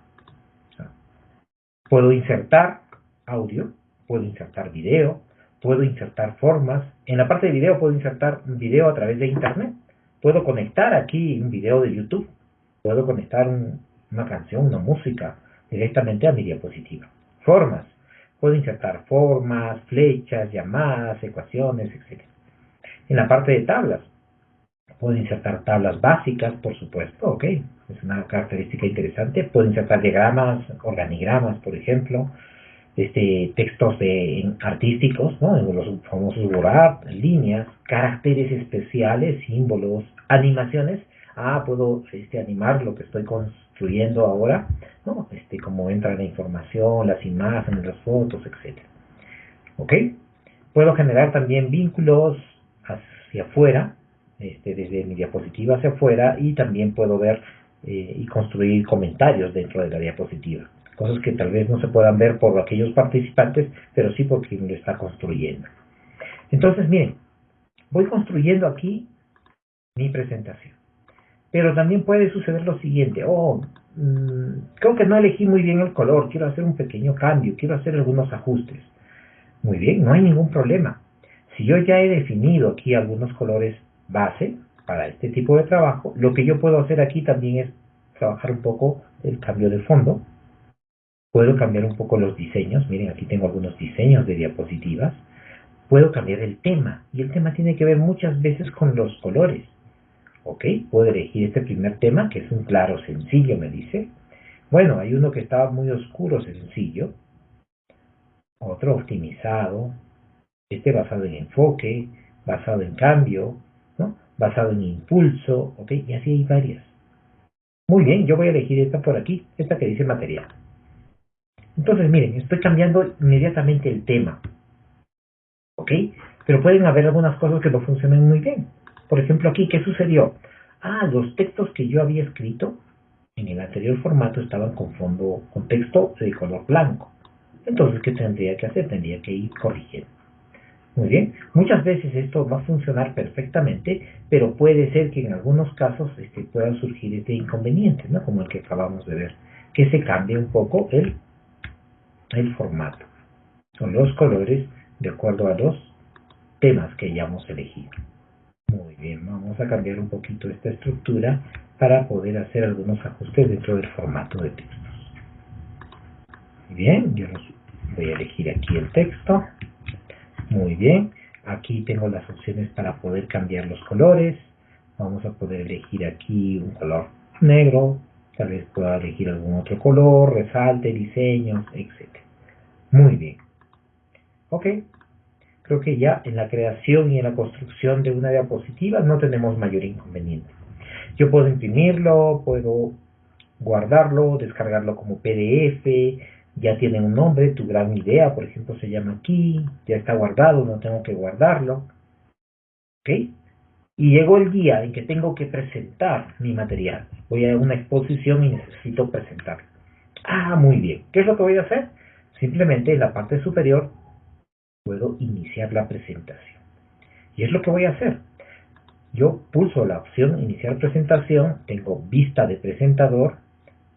Puedo insertar audio, puedo insertar video, puedo insertar formas. En la parte de video puedo insertar un video a través de internet. Puedo conectar aquí un video de YouTube. Puedo conectar una canción, una música directamente a mi diapositiva. Formas. Puedo insertar formas, flechas, llamadas, ecuaciones, etc. En la parte de tablas, puedo insertar tablas básicas, por supuesto, ok, es una característica interesante. Puedo insertar diagramas, organigramas, por ejemplo este, textos artísticos, ¿no? los famosos word líneas, caracteres especiales, símbolos, animaciones. Ah, puedo este, animar lo que estoy construyendo ahora, ¿no? Este, como entra la información, las imágenes, las fotos, etc. ¿Ok? Puedo generar también vínculos hacia afuera, este, desde mi diapositiva hacia afuera, y también puedo ver eh, y construir comentarios dentro de la diapositiva cosas que tal vez no se puedan ver por aquellos participantes, pero sí por quien lo está construyendo. Entonces, miren, voy construyendo aquí mi presentación. Pero también puede suceder lo siguiente, oh, mm, creo que no elegí muy bien el color, quiero hacer un pequeño cambio, quiero hacer algunos ajustes. Muy bien, no hay ningún problema. Si yo ya he definido aquí algunos colores base para este tipo de trabajo, lo que yo puedo hacer aquí también es trabajar un poco el cambio de fondo, Puedo cambiar un poco los diseños. Miren, aquí tengo algunos diseños de diapositivas. Puedo cambiar el tema. Y el tema tiene que ver muchas veces con los colores. ¿Ok? Puedo elegir este primer tema, que es un claro sencillo, me dice. Bueno, hay uno que estaba muy oscuro, sencillo. Otro optimizado. Este basado en enfoque, basado en cambio, ¿no? basado en impulso, ¿ok? Y así hay varias. Muy bien, yo voy a elegir esta por aquí, esta que dice material. Entonces, miren, estoy cambiando inmediatamente el tema. ¿Ok? Pero pueden haber algunas cosas que no funcionen muy bien. Por ejemplo, aquí, ¿qué sucedió? Ah, los textos que yo había escrito en el anterior formato estaban con fondo, con texto de color blanco. Entonces, ¿qué tendría que hacer? Tendría que ir corrigiendo. Muy bien, muchas veces esto va a funcionar perfectamente, pero puede ser que en algunos casos este, pueda surgir este inconveniente, ¿no? como el que acabamos de ver, que se cambie un poco el el formato. Son los colores de acuerdo a los temas que hayamos elegido. Muy bien, vamos a cambiar un poquito esta estructura para poder hacer algunos ajustes dentro del formato de textos. Muy bien, yo voy a elegir aquí el texto. Muy bien, aquí tengo las opciones para poder cambiar los colores, Vamos a poder elegir aquí un color negro, tal vez pueda elegir algún otro color, resalte, diseños, etc. Muy bien. Ok, creo que ya en la creación y en la construcción de una diapositiva no tenemos mayor inconveniente. Yo puedo imprimirlo, puedo guardarlo, descargarlo como PDF, ya tiene un nombre, tu gran idea, por ejemplo, se llama aquí, ya está guardado, no tengo que guardarlo. ¿Ok? Y llegó el día en que tengo que presentar mi material. Voy a una exposición y necesito presentarlo. Ah, muy bien. ¿Qué es lo que voy a hacer? Simplemente en la parte superior puedo iniciar la presentación. Y es lo que voy a hacer. Yo pulso la opción iniciar presentación, tengo vista de presentador,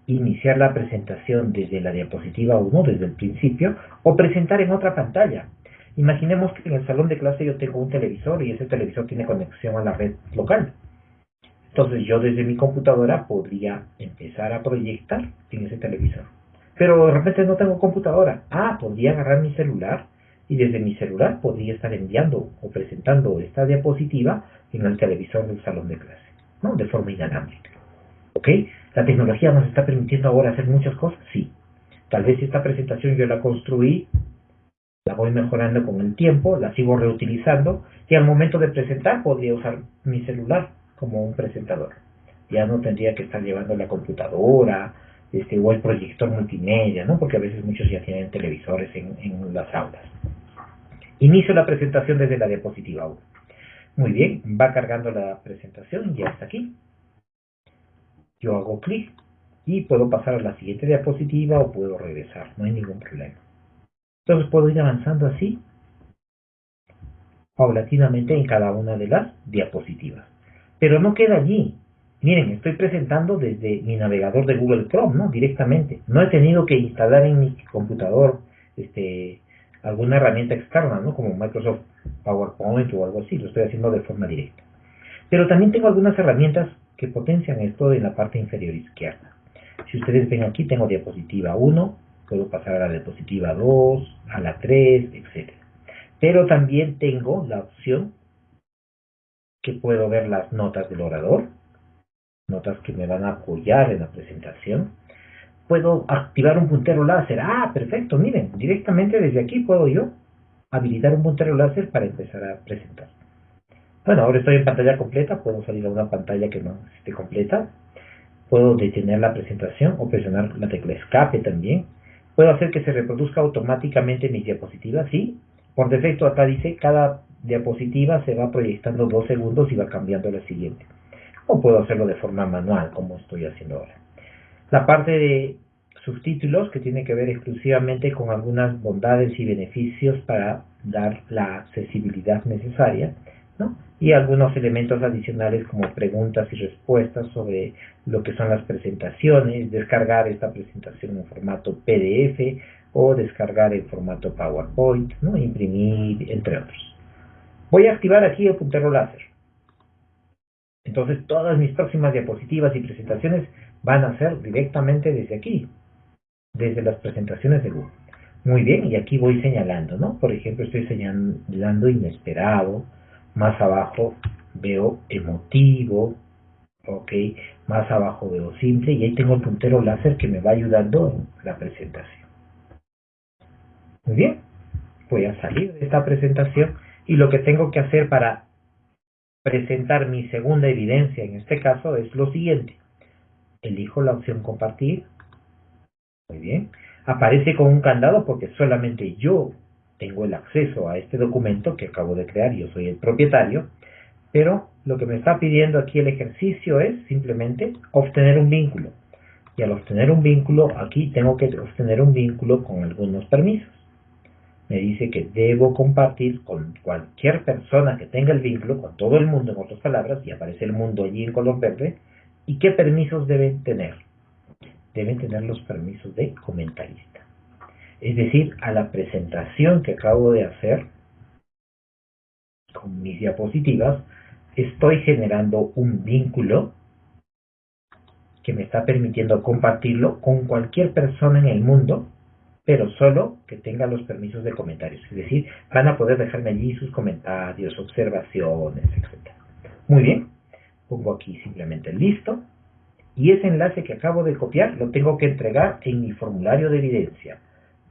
iniciar la presentación desde la diapositiva 1, desde el principio, o presentar en otra pantalla. Imaginemos que en el salón de clase yo tengo un televisor y ese televisor tiene conexión a la red local. Entonces yo desde mi computadora podría empezar a proyectar en ese televisor. Pero de repente no tengo computadora. Ah, podría agarrar mi celular y desde mi celular podría estar enviando o presentando esta diapositiva en el televisor del salón de clase, ¿no? De forma inalámbrica. ¿Ok? ¿La tecnología nos está permitiendo ahora hacer muchas cosas? Sí. Tal vez esta presentación yo la construí, la voy mejorando con el tiempo, la sigo reutilizando y al momento de presentar podría usar mi celular como un presentador. Ya no tendría que estar llevando la computadora este, o el proyector multimedia, ¿no? porque a veces muchos ya tienen televisores en, en las aulas. Inicio la presentación desde la diapositiva 1. Muy bien, va cargando la presentación, ya está aquí yo hago clic y puedo pasar a la siguiente diapositiva o puedo regresar, no hay ningún problema. Entonces puedo ir avanzando así, paulatinamente en cada una de las diapositivas. Pero no queda allí. Miren, estoy presentando desde mi navegador de Google Chrome, ¿no? Directamente. No he tenido que instalar en mi computador este, alguna herramienta externa, ¿no? Como Microsoft PowerPoint o algo así. Lo estoy haciendo de forma directa. Pero también tengo algunas herramientas que potencian esto en la parte inferior izquierda. Si ustedes ven aquí, tengo diapositiva 1, puedo pasar a la diapositiva 2, a la 3, etc. Pero también tengo la opción que puedo ver las notas del orador, notas que me van a apoyar en la presentación. Puedo activar un puntero láser. Ah, perfecto, miren, directamente desde aquí puedo yo habilitar un puntero láser para empezar a presentar. Bueno, ahora estoy en pantalla completa, puedo salir a una pantalla que no esté completa. Puedo detener la presentación o presionar la tecla escape también. Puedo hacer que se reproduzca automáticamente mis diapositivas, sí. Por defecto acá dice cada diapositiva se va proyectando dos segundos y va cambiando a la siguiente. O puedo hacerlo de forma manual, como estoy haciendo ahora. La parte de subtítulos que tiene que ver exclusivamente con algunas bondades y beneficios para dar la accesibilidad necesaria y algunos elementos adicionales como preguntas y respuestas sobre lo que son las presentaciones, descargar esta presentación en formato PDF o descargar en formato PowerPoint, ¿no? imprimir, entre otros. Voy a activar aquí el puntero láser. Entonces todas mis próximas diapositivas y presentaciones van a ser directamente desde aquí, desde las presentaciones de Google. Muy bien, y aquí voy señalando, ¿no? Por ejemplo, estoy señalando inesperado, más abajo veo emotivo, ok, más abajo veo simple y ahí tengo el puntero láser que me va ayudando en la presentación. Muy bien, voy a salir de esta presentación y lo que tengo que hacer para presentar mi segunda evidencia en este caso es lo siguiente. Elijo la opción compartir. Muy bien. Aparece con un candado porque solamente yo tengo el acceso a este documento que acabo de crear, yo soy el propietario, pero lo que me está pidiendo aquí el ejercicio es simplemente obtener un vínculo. Y al obtener un vínculo, aquí tengo que obtener un vínculo con algunos permisos. Me dice que debo compartir con cualquier persona que tenga el vínculo, con todo el mundo en otras palabras, y aparece el mundo allí en color verde, y qué permisos deben tener. Deben tener los permisos de comentarista es decir, a la presentación que acabo de hacer con mis diapositivas, estoy generando un vínculo que me está permitiendo compartirlo con cualquier persona en el mundo, pero solo que tenga los permisos de comentarios. Es decir, van a poder dejarme allí sus comentarios, observaciones, etc. Muy bien, pongo aquí simplemente listo, y ese enlace que acabo de copiar lo tengo que entregar en mi formulario de evidencia.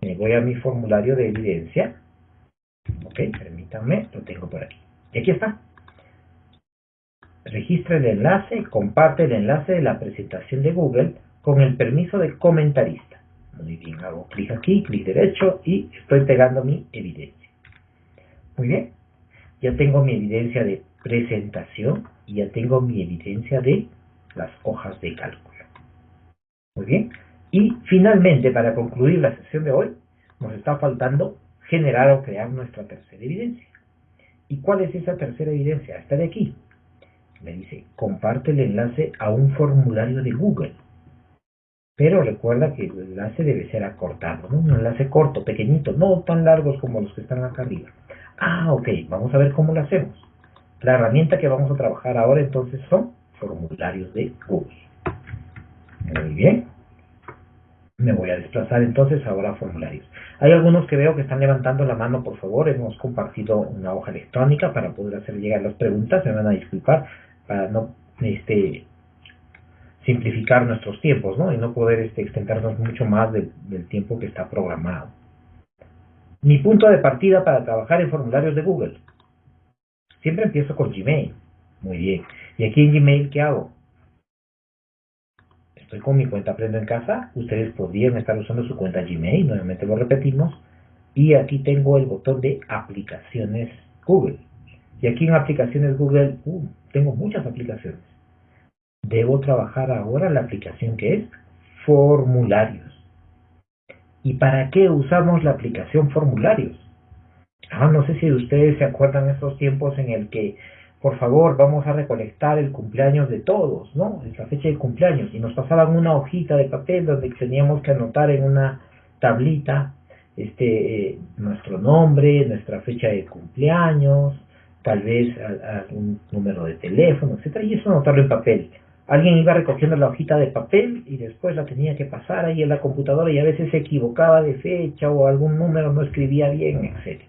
Me voy a mi formulario de evidencia, ok, permítanme, lo tengo por aquí. Y aquí está. Registra el enlace, comparte el enlace de la presentación de Google con el permiso de comentarista. Muy bien, hago clic aquí, clic derecho y estoy pegando mi evidencia. Muy bien, ya tengo mi evidencia de presentación y ya tengo mi evidencia de las hojas de cálculo. Muy bien, y finalmente, para concluir la sesión de hoy, nos está faltando generar o crear nuestra tercera evidencia. ¿Y cuál es esa tercera evidencia? Esta de aquí. Me dice, comparte el enlace a un formulario de Google. Pero recuerda que el enlace debe ser acortado. Un enlace corto, pequeñito, no tan largos como los que están acá arriba. Ah, ok, vamos a ver cómo lo hacemos. La herramienta que vamos a trabajar ahora entonces son formularios de Google. Muy bien. Me voy a desplazar entonces ahora a formularios. Hay algunos que veo que están levantando la mano, por favor. Hemos compartido una hoja electrónica para poder hacer llegar las preguntas. Se van a disculpar para no este, simplificar nuestros tiempos ¿no? y no poder este, extendernos mucho más del tiempo que está programado. Mi punto de partida para trabajar en formularios de Google. Siempre empiezo con Gmail. Muy bien. ¿Y aquí en Gmail qué hago? Estoy con mi cuenta Aprendo en Casa. Ustedes podrían estar usando su cuenta Gmail. Nuevamente lo repetimos. Y aquí tengo el botón de aplicaciones Google. Y aquí en aplicaciones Google, uh, tengo muchas aplicaciones. Debo trabajar ahora la aplicación que es formularios. ¿Y para qué usamos la aplicación formularios? Ah, no sé si ustedes se acuerdan esos tiempos en el que, por favor, vamos a recolectar el cumpleaños de todos, ¿no? Es la fecha de cumpleaños. Y nos pasaban una hojita de papel donde teníamos que anotar en una tablita este, eh, nuestro nombre, nuestra fecha de cumpleaños, tal vez algún número de teléfono, etcétera, y eso anotarlo en papel alguien iba recogiendo la hojita de papel y después la tenía que pasar ahí en la computadora y a veces se equivocaba de fecha o algún número no escribía bien, etc.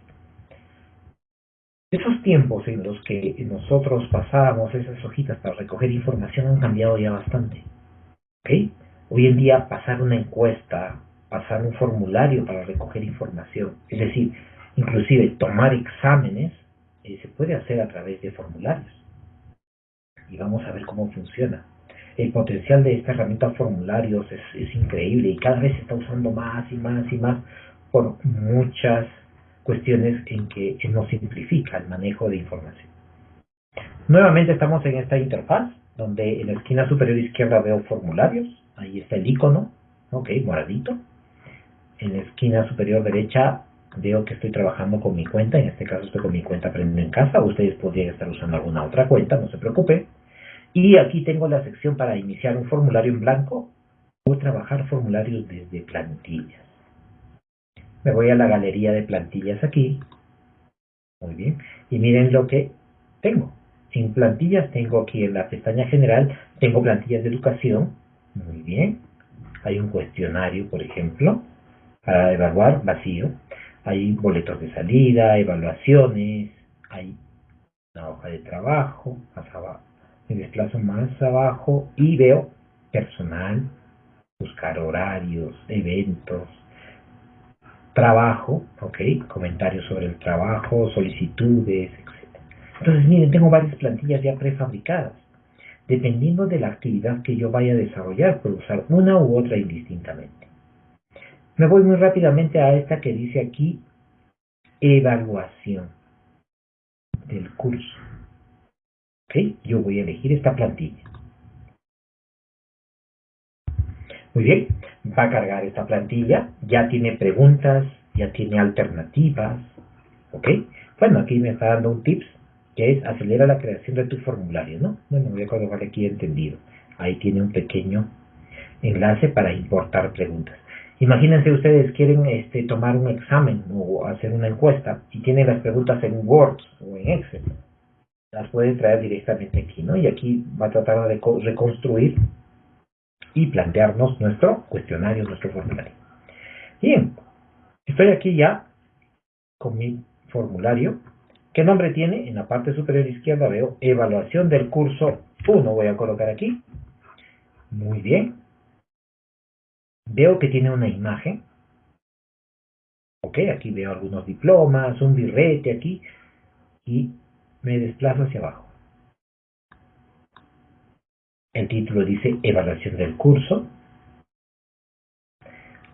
Esos tiempos en los que nosotros pasábamos esas hojitas para recoger información han cambiado ya bastante. ¿Okay? Hoy en día pasar una encuesta, pasar un formulario para recoger información, es decir, inclusive tomar exámenes, eh, se puede hacer a través de formularios y vamos a ver cómo funciona. El potencial de esta herramienta formularios es, increíble y cada vez se está usando más y más y más por muchas cuestiones en que nos simplifica el manejo de información. Nuevamente estamos en esta interfaz donde en la esquina superior izquierda veo formularios, ahí está el icono, ok, moradito. En la esquina superior derecha veo que estoy trabajando con mi cuenta, en este caso estoy con mi cuenta Aprendiendo en Casa, ustedes podrían estar usando alguna otra cuenta, no se preocupe. Y aquí tengo la sección para iniciar un formulario en blanco o trabajar formularios desde plantillas. Me voy a la galería de plantillas aquí. Muy bien. Y miren lo que tengo. En plantillas tengo aquí en la pestaña general, tengo plantillas de educación. Muy bien. Hay un cuestionario, por ejemplo, para evaluar vacío. Hay boletos de salida, evaluaciones, hay una hoja de trabajo, más abajo me desplazo más abajo y veo personal, buscar horarios, eventos, trabajo, ok, comentarios sobre el trabajo, solicitudes, etc. Entonces, miren, tengo varias plantillas ya prefabricadas. Dependiendo de la actividad que yo vaya a desarrollar, puedo usar una u otra indistintamente. Me voy muy rápidamente a esta que dice aquí evaluación del curso. Yo voy a elegir esta plantilla. Muy bien, va a cargar esta plantilla, ya tiene preguntas, ya tiene alternativas, ¿ok? Bueno, aquí me está dando un tips, que es acelera la creación de tu formulario, ¿no? Bueno, voy a colocar aquí entendido. Ahí tiene un pequeño enlace para importar preguntas. Imagínense ustedes quieren este, tomar un examen o hacer una encuesta y tienen las preguntas en Word o en Excel las puede traer directamente aquí, ¿no? Y aquí va a tratar de reconstruir y plantearnos nuestro cuestionario, nuestro formulario. Bien, estoy aquí ya con mi formulario. ¿Qué nombre tiene? En la parte superior izquierda veo evaluación del curso 1 voy a colocar aquí. Muy bien. Veo que tiene una imagen. Ok, aquí veo algunos diplomas, un birrete aquí. Y me desplazo hacia abajo. El título dice evaluación del curso.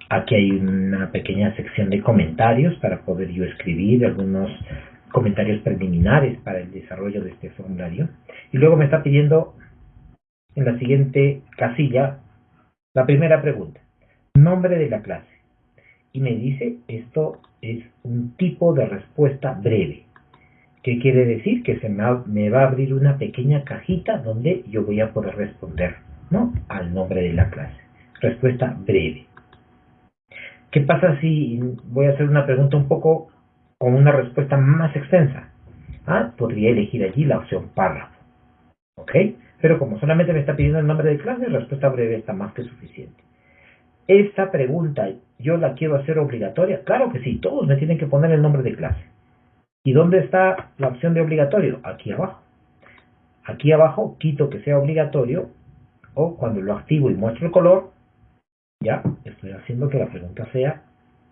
Aquí hay una pequeña sección de comentarios para poder yo escribir algunos comentarios preliminares para el desarrollo de este formulario. Y luego me está pidiendo en la siguiente casilla la primera pregunta. Nombre de la clase. Y me dice, esto es un tipo de respuesta breve. ¿Qué quiere decir? Que se me, va a abrir una pequeña cajita donde yo voy a poder responder ¿no? al nombre de la clase. Respuesta breve. ¿Qué pasa si voy a hacer una pregunta un poco con una respuesta más extensa? Ah, podría elegir allí la opción párrafo. ¿Ok? Pero como solamente me está pidiendo el nombre de clase, respuesta breve está más que suficiente. Esta pregunta, ¿yo la quiero hacer obligatoria? Claro que sí, todos me tienen que poner el nombre de clase. ¿Y dónde está la opción de obligatorio? Aquí abajo. Aquí abajo quito que sea obligatorio o cuando lo activo y muestro el color, ya estoy haciendo que la pregunta sea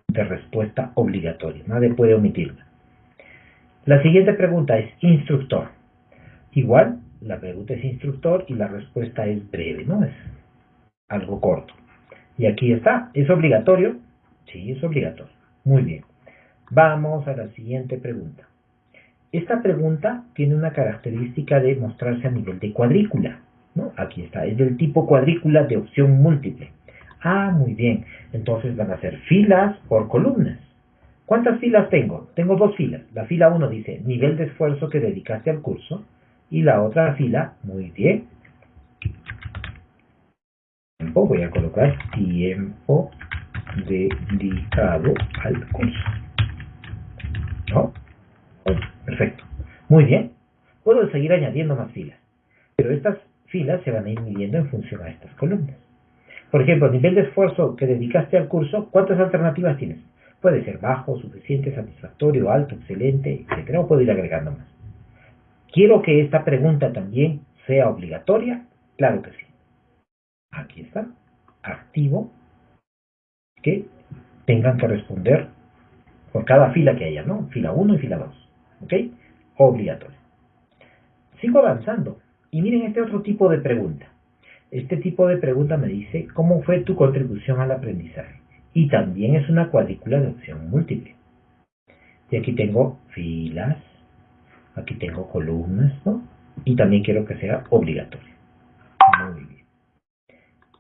de respuesta obligatoria. Nadie puede omitirla. La siguiente pregunta es instructor. Igual, la pregunta es instructor y la respuesta es breve, ¿no? Es algo corto. Y aquí está, ¿es obligatorio? Sí, es obligatorio. Muy bien. Vamos a la siguiente pregunta. Esta pregunta tiene una característica de mostrarse a nivel de cuadrícula. Aquí está, es del tipo cuadrícula de opción múltiple. Ah, muy bien. Entonces van a ser filas por columnas. ¿Cuántas filas tengo? Tengo dos filas. La fila 1 dice nivel de esfuerzo que dedicaste al curso. Y la otra fila, muy bien. Voy a colocar tiempo dedicado al curso. Perfecto. Muy bien. Puedo seguir añadiendo más filas. Pero estas filas se van a ir midiendo en función a estas columnas. Por ejemplo, nivel de esfuerzo que dedicaste al curso, ¿cuántas alternativas tienes? Puede ser bajo, suficiente, satisfactorio, alto, excelente, etc. O puedo ir agregando más. ¿Quiero que esta pregunta también sea obligatoria? Claro que sí. Aquí está. Activo que tengan que responder por cada fila que haya, ¿no? Fila 1 y fila 2. ¿Ok? Obligatorio. Sigo avanzando. Y miren este otro tipo de pregunta. Este tipo de pregunta me dice cómo fue tu contribución al aprendizaje. Y también es una cuadrícula de opción múltiple. Y aquí tengo filas, aquí tengo columnas, ¿no? Y también quiero que sea obligatorio. Muy bien.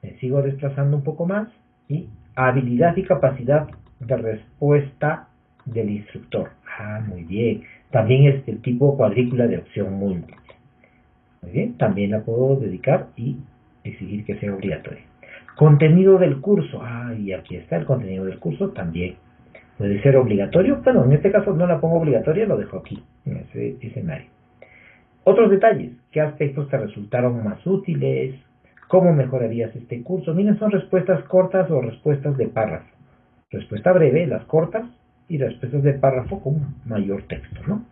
Me sigo desplazando un poco más y habilidad y capacidad de respuesta del instructor. Ah, muy bien. También es el tipo cuadrícula de opción múltiple. Muy bien, también la puedo dedicar y exigir que sea obligatoria. Contenido del curso. Ah, y aquí está el contenido del curso también. Puede ser obligatorio. Bueno, en este caso no la pongo obligatoria, lo dejo aquí, en ese escenario. Otros detalles. ¿Qué aspectos te resultaron más útiles? ¿Cómo mejorarías este curso? Miren, son respuestas cortas o respuestas de párrafo. Respuesta breve, las cortas, y respuestas de párrafo con mayor texto, ¿no?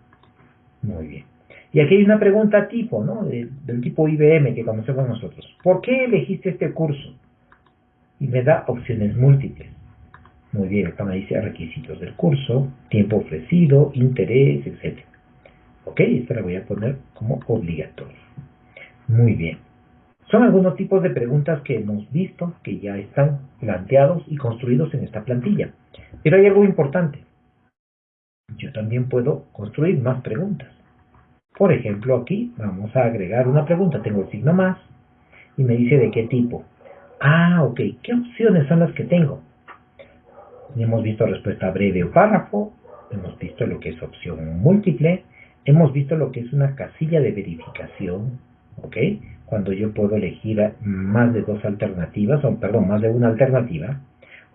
Muy bien. Y aquí hay una pregunta tipo, ¿no? Del, tipo IBM que conocemos nosotros. ¿Por qué elegiste este curso? Y me da opciones múltiples. Muy bien, acá me dice requisitos del curso, tiempo ofrecido, interés, etc. Ok, esta la voy a poner como obligatorio. Muy bien. Son algunos tipos de preguntas que hemos visto que ya están planteados y construidos en esta plantilla. Pero hay algo importante. Yo también puedo construir más preguntas. Por ejemplo, aquí vamos a agregar una pregunta. Tengo el signo más y me dice de qué tipo. Ah, ok. ¿Qué opciones son las que tengo? Hemos visto respuesta breve o párrafo. Hemos visto lo que es opción múltiple. Hemos visto lo que es una casilla de verificación. ¿Ok? Cuando yo puedo elegir más de dos alternativas, o perdón, más de una alternativa.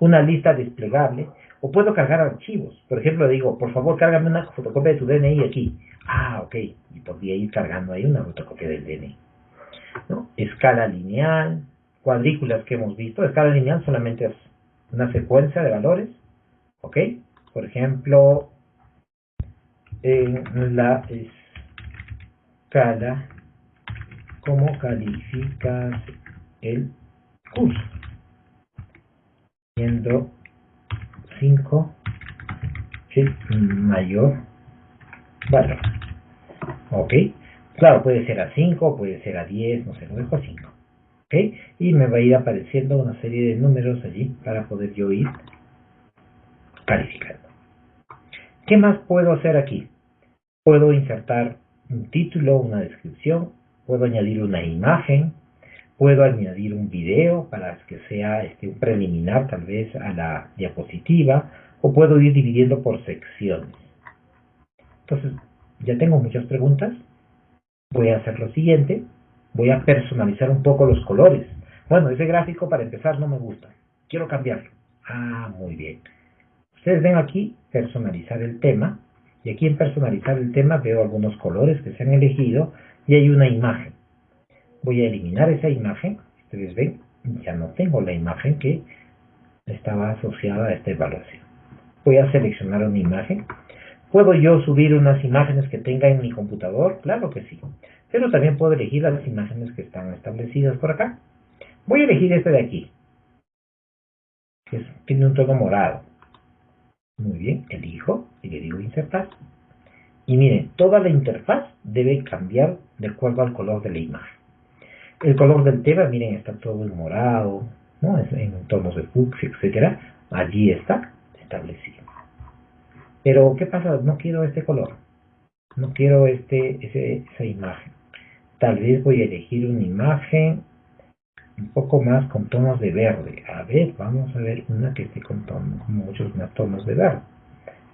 Una lista desplegable o puedo cargar archivos. Por ejemplo, digo, por favor, cárgame una fotocopia de tu DNI aquí. Ah, ok. Y podría ir cargando ahí una fotocopia del DNI. Escala lineal, cuadrículas que hemos visto. Escala lineal solamente es una secuencia de valores. ¿Ok? Por ejemplo, en la escala ¿Cómo calificas el curso? Siendo 5 el mayor valor. ¿Ok? Claro, puede ser a 5, puede ser a 10, no sé, lo dejo a 5. ¿Ok? Y me va a ir apareciendo una serie de números allí para poder yo ir calificando. ¿Qué más puedo hacer aquí? Puedo insertar un título, una descripción, puedo añadir una imagen, puedo añadir un video para que sea este, un preliminar tal vez a la diapositiva, o puedo ir dividiendo por secciones. Entonces, ya tengo muchas preguntas. Voy a hacer lo siguiente. Voy a personalizar un poco los colores. Bueno, ese gráfico para empezar no me gusta. Quiero cambiarlo. Ah, muy bien. Ustedes ven aquí personalizar el tema. Y aquí en personalizar el tema veo algunos colores que se han elegido y hay una imagen. Voy a eliminar esa imagen. Ustedes ven, ya no tengo la imagen que estaba asociada a esta evaluación voy a seleccionar una imagen. ¿Puedo yo subir unas imágenes que tenga en mi computador? Claro que sí. Pero también puedo elegir las imágenes que están establecidas por acá. Voy a elegir este de aquí. Que tiene un tono morado. Muy bien, elijo y le digo insertar. Y miren, toda la interfaz debe cambiar de acuerdo al color de la imagen. El color del tema, miren, está todo en morado, ¿no? en tonos de fucsia, etcétera. Allí está establecido. Pero, ¿qué pasa? No quiero este color. No quiero este, esa imagen. Tal vez voy a elegir una imagen un poco más con tonos de verde. A ver, vamos a ver una que esté con, tonos, muchos más tonos de verde.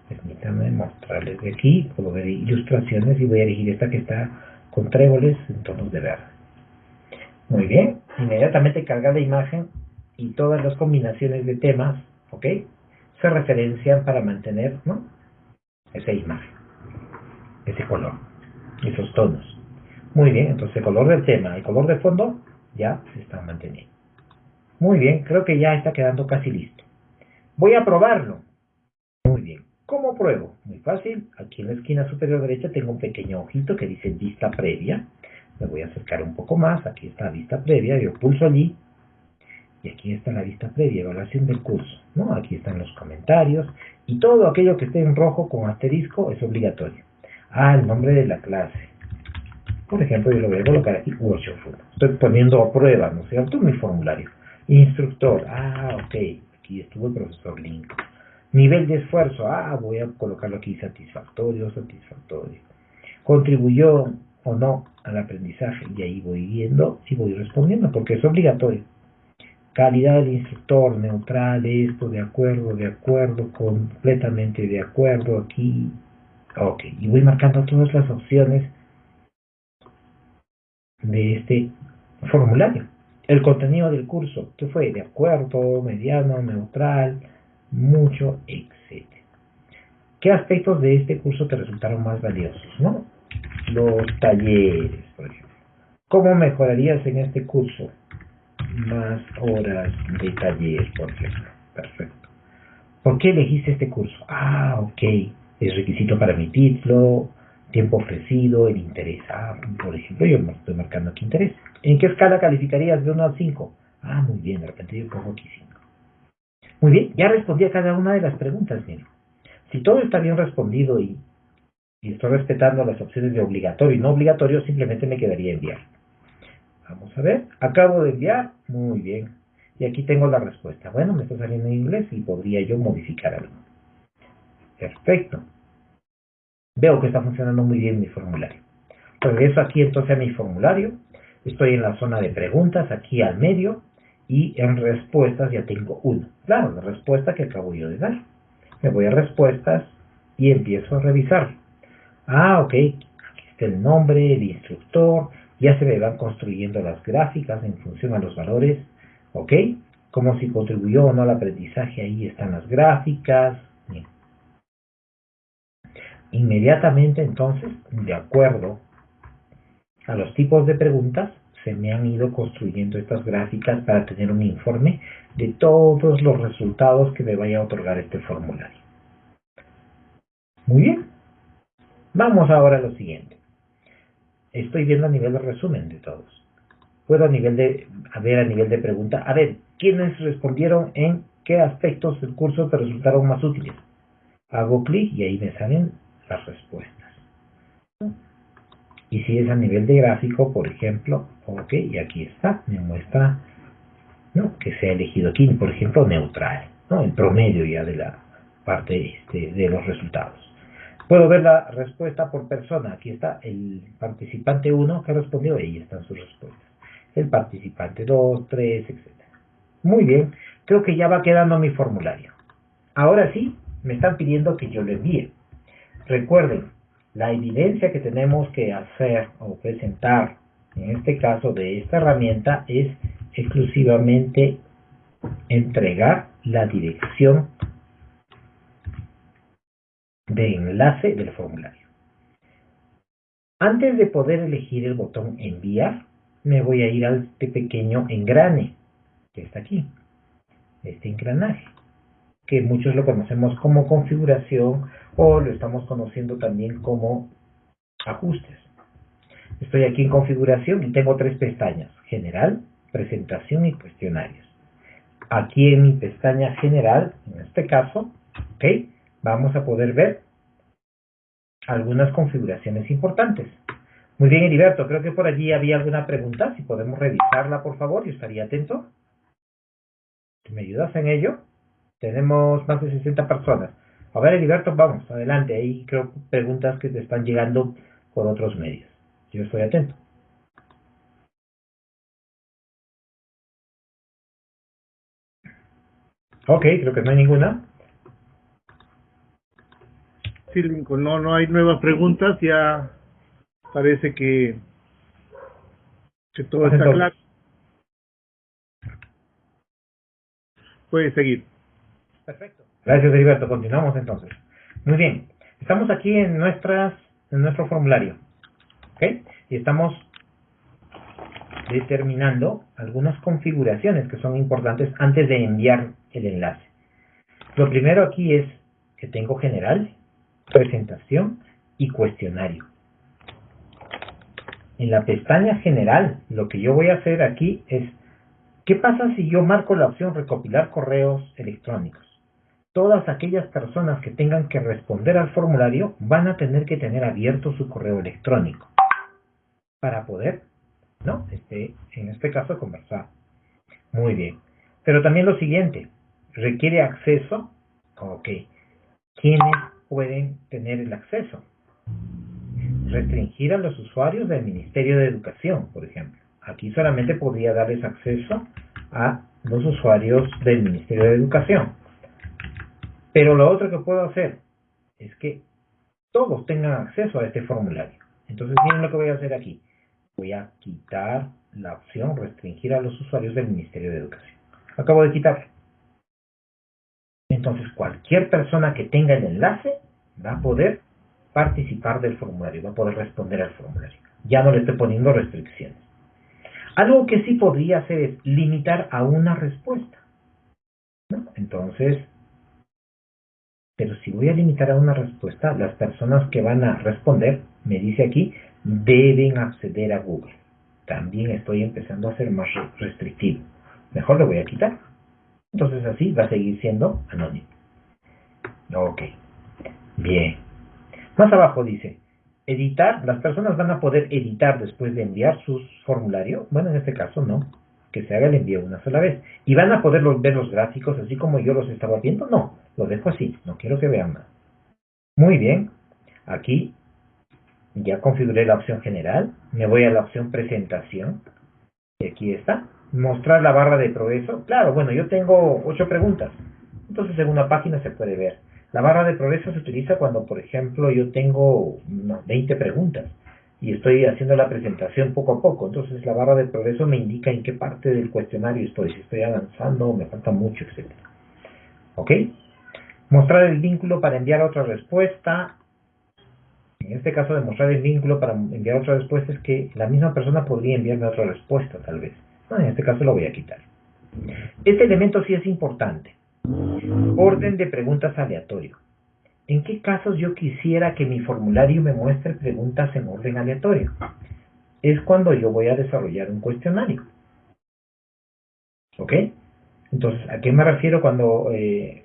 Permítanme mostrarles de aquí. Ver ilustraciones y voy a elegir esta que está con tréboles en tonos de verde. Muy bien. Inmediatamente carga la imagen y todas las combinaciones de temas, ¿ok? se referencian para mantener ¿no? esa imagen, ese color, esos tonos. Muy bien, entonces el color del tema, el color de fondo ya se están manteniendo. Muy bien, creo que ya está quedando casi listo. Voy a probarlo. Muy bien. ¿Cómo pruebo? Muy fácil. Aquí en la esquina superior derecha tengo un pequeño ojito que dice vista previa. Me voy a acercar un poco más. Aquí está vista previa. Yo pulso allí y aquí está la vista previa, evaluación del curso, ¿no? Aquí están los comentarios y todo aquello que esté en rojo con asterisco es obligatorio. Ah, el nombre de la clase. Por ejemplo, yo lo voy a colocar aquí, workshop Estoy poniendo a prueba, ¿no es cierto? Mi formulario. Instructor, ah, ok, aquí estuvo el profesor Link. Nivel de esfuerzo, ah, voy a colocarlo aquí satisfactorio, satisfactorio. Contribuyó o no al aprendizaje y ahí voy viendo y voy respondiendo porque es obligatorio calidad del instructor, neutral, esto, de acuerdo, de acuerdo, completamente de acuerdo, aquí, ok, y voy marcando todas las opciones de este formulario. El contenido del curso, ¿qué fue? De acuerdo, mediano, neutral, mucho, etc. ¿Qué aspectos de este curso te resultaron más valiosos? ¿no? Los talleres, por ejemplo. ¿Cómo mejorarías en este curso? más horas de taller, por ejemplo. Perfecto. ¿Por qué elegiste este curso? Ah, ok. Es requisito para mi título, tiempo ofrecido, el interés. Ah, por ejemplo, yo estoy marcando aquí interés. ¿En qué escala calificarías de 1 a 5? Ah, muy bien, de repente yo pongo aquí 5. Muy bien, ya respondí a cada una de las preguntas, miren. Si todo está bien respondido y, y estoy respetando las opciones de obligatorio y no obligatorio, simplemente me quedaría enviar. Vamos a ver. Acabo de enviar. Muy bien. Y aquí tengo la respuesta. Bueno, me está saliendo en inglés y podría yo modificar algo. Perfecto. Veo que está funcionando muy bien mi formulario. Regreso aquí entonces a mi formulario. Estoy en la zona de preguntas, aquí al medio. Y en respuestas ya tengo uno. Claro, la respuesta que acabo yo de dar. Me voy a respuestas y empiezo a revisar. Ah, ok. Aquí está el nombre, el instructor, ya se me van construyendo las gráficas en función a los valores, ¿ok? Como si contribuyó o no al aprendizaje, ahí están las gráficas. Inmediatamente entonces, de acuerdo a los tipos de preguntas, se me han ido construyendo estas gráficas para tener un informe de todos los resultados que me vaya a otorgar este formulario. Muy bien. Vamos ahora a lo siguiente estoy viendo a nivel de resumen de todos. puedo a nivel de, ver a nivel de pregunta, a ver, ¿quiénes respondieron en qué aspectos del curso te resultaron más útiles? Hago clic y ahí me salen las respuestas. Y si es a nivel de gráfico, por ejemplo, ok, y aquí está, me muestra ¿no? que se ha elegido aquí, por ejemplo, neutral, ¿no? el promedio ya de la parte este, de los resultados. Puedo ver la respuesta por persona. Aquí está el participante 1 que respondió, ahí están sus respuestas. El participante 2, 3, etc. Muy bien, creo que ya va quedando mi formulario. Ahora sí, me están pidiendo que yo lo envíe. Recuerden, la evidencia que tenemos que hacer o presentar, en este caso de esta herramienta, es exclusivamente entregar la dirección de enlace del formulario. Antes de poder elegir el botón enviar, me voy a ir a este pequeño engrane que está aquí, este engranaje, que muchos lo conocemos como configuración o lo estamos conociendo también como ajustes. Estoy aquí en configuración y tengo tres pestañas, general, presentación y cuestionarios. Aquí en mi pestaña general, en este caso, vamos a poder ver algunas configuraciones importantes. Muy bien, Heriberto, creo que por allí había alguna pregunta. Si podemos revisarla, por favor, yo estaría atento. ¿Me ayudas en ello? Tenemos más de 60 personas. A ver, Heriberto, vamos, adelante. Ahí creo preguntas que te están llegando por otros medios. Yo estoy atento. Ok, creo que no hay ninguna. Sí, Lincoln, no, no hay nuevas preguntas, ya parece que, que todo está claro. Puede seguir. Perfecto. Gracias, Heriberto. Continuamos entonces. Muy bien. Estamos aquí en en nuestro formulario. ¿Ok? Y estamos determinando algunas configuraciones que son importantes antes de enviar el enlace. Lo primero aquí es que tengo general, presentación y cuestionario. En la pestaña general, lo que yo voy a hacer aquí es, ¿qué pasa si yo marco la opción recopilar correos electrónicos? Todas aquellas personas que tengan que responder al formulario van a tener que tener abierto su correo electrónico para poder, ¿no? Este, en este caso, conversar. Muy bien. Pero también lo siguiente, requiere acceso. Ok. ¿Quiénes pueden tener el acceso. Restringir a los usuarios del Ministerio de Educación, por ejemplo. Aquí solamente podría darles acceso a los usuarios del Ministerio de Educación. Pero lo otro que puedo hacer es que todos tengan acceso a este formulario. Entonces, miren lo que voy a hacer aquí. Voy a quitar la opción restringir a los usuarios del Ministerio de Educación. Acabo de quitar. Entonces, cualquier persona que tenga el enlace va a poder participar del formulario, va a poder responder al formulario. Ya no le estoy poniendo restricciones. Algo que sí podría hacer es limitar a una respuesta. Entonces, pero si voy a limitar a una respuesta, las personas que van a responder, me dice aquí, deben acceder a Google. También estoy empezando a ser más restrictivo. Mejor lo voy a quitar. Entonces así va a seguir siendo anónimo. Ok. Bien. Más abajo dice, editar, las personas van a poder editar después de enviar su formulario. Bueno, en este caso no, que se haga el envío una sola vez. Y van a poder ver los gráficos así como yo los estaba viendo. No, lo dejo así, no quiero que vean más. Muy bien, aquí ya configuré la opción general, me voy a la opción presentación. Y aquí está mostrar la barra de progreso. Claro, bueno, yo tengo ocho preguntas. Entonces en una página se puede ver. La barra de progreso se utiliza cuando, por ejemplo, yo tengo 20 preguntas y estoy haciendo la presentación poco a poco. Entonces la barra de progreso me indica en qué parte del cuestionario estoy, si estoy avanzando, me falta mucho, etc. ¿Ok? Mostrar el vínculo para enviar otra respuesta. En este caso de mostrar el vínculo para enviar otra respuesta es que la misma persona podría enviarme otra respuesta, tal vez en este caso lo voy a quitar. Este elemento sí es importante. Orden de preguntas aleatorio. ¿En qué casos yo quisiera que mi formulario me muestre preguntas en orden aleatorio? es cuando yo voy a desarrollar un cuestionario. ¿Ok? Entonces, ¿a qué me refiero cuando, eh,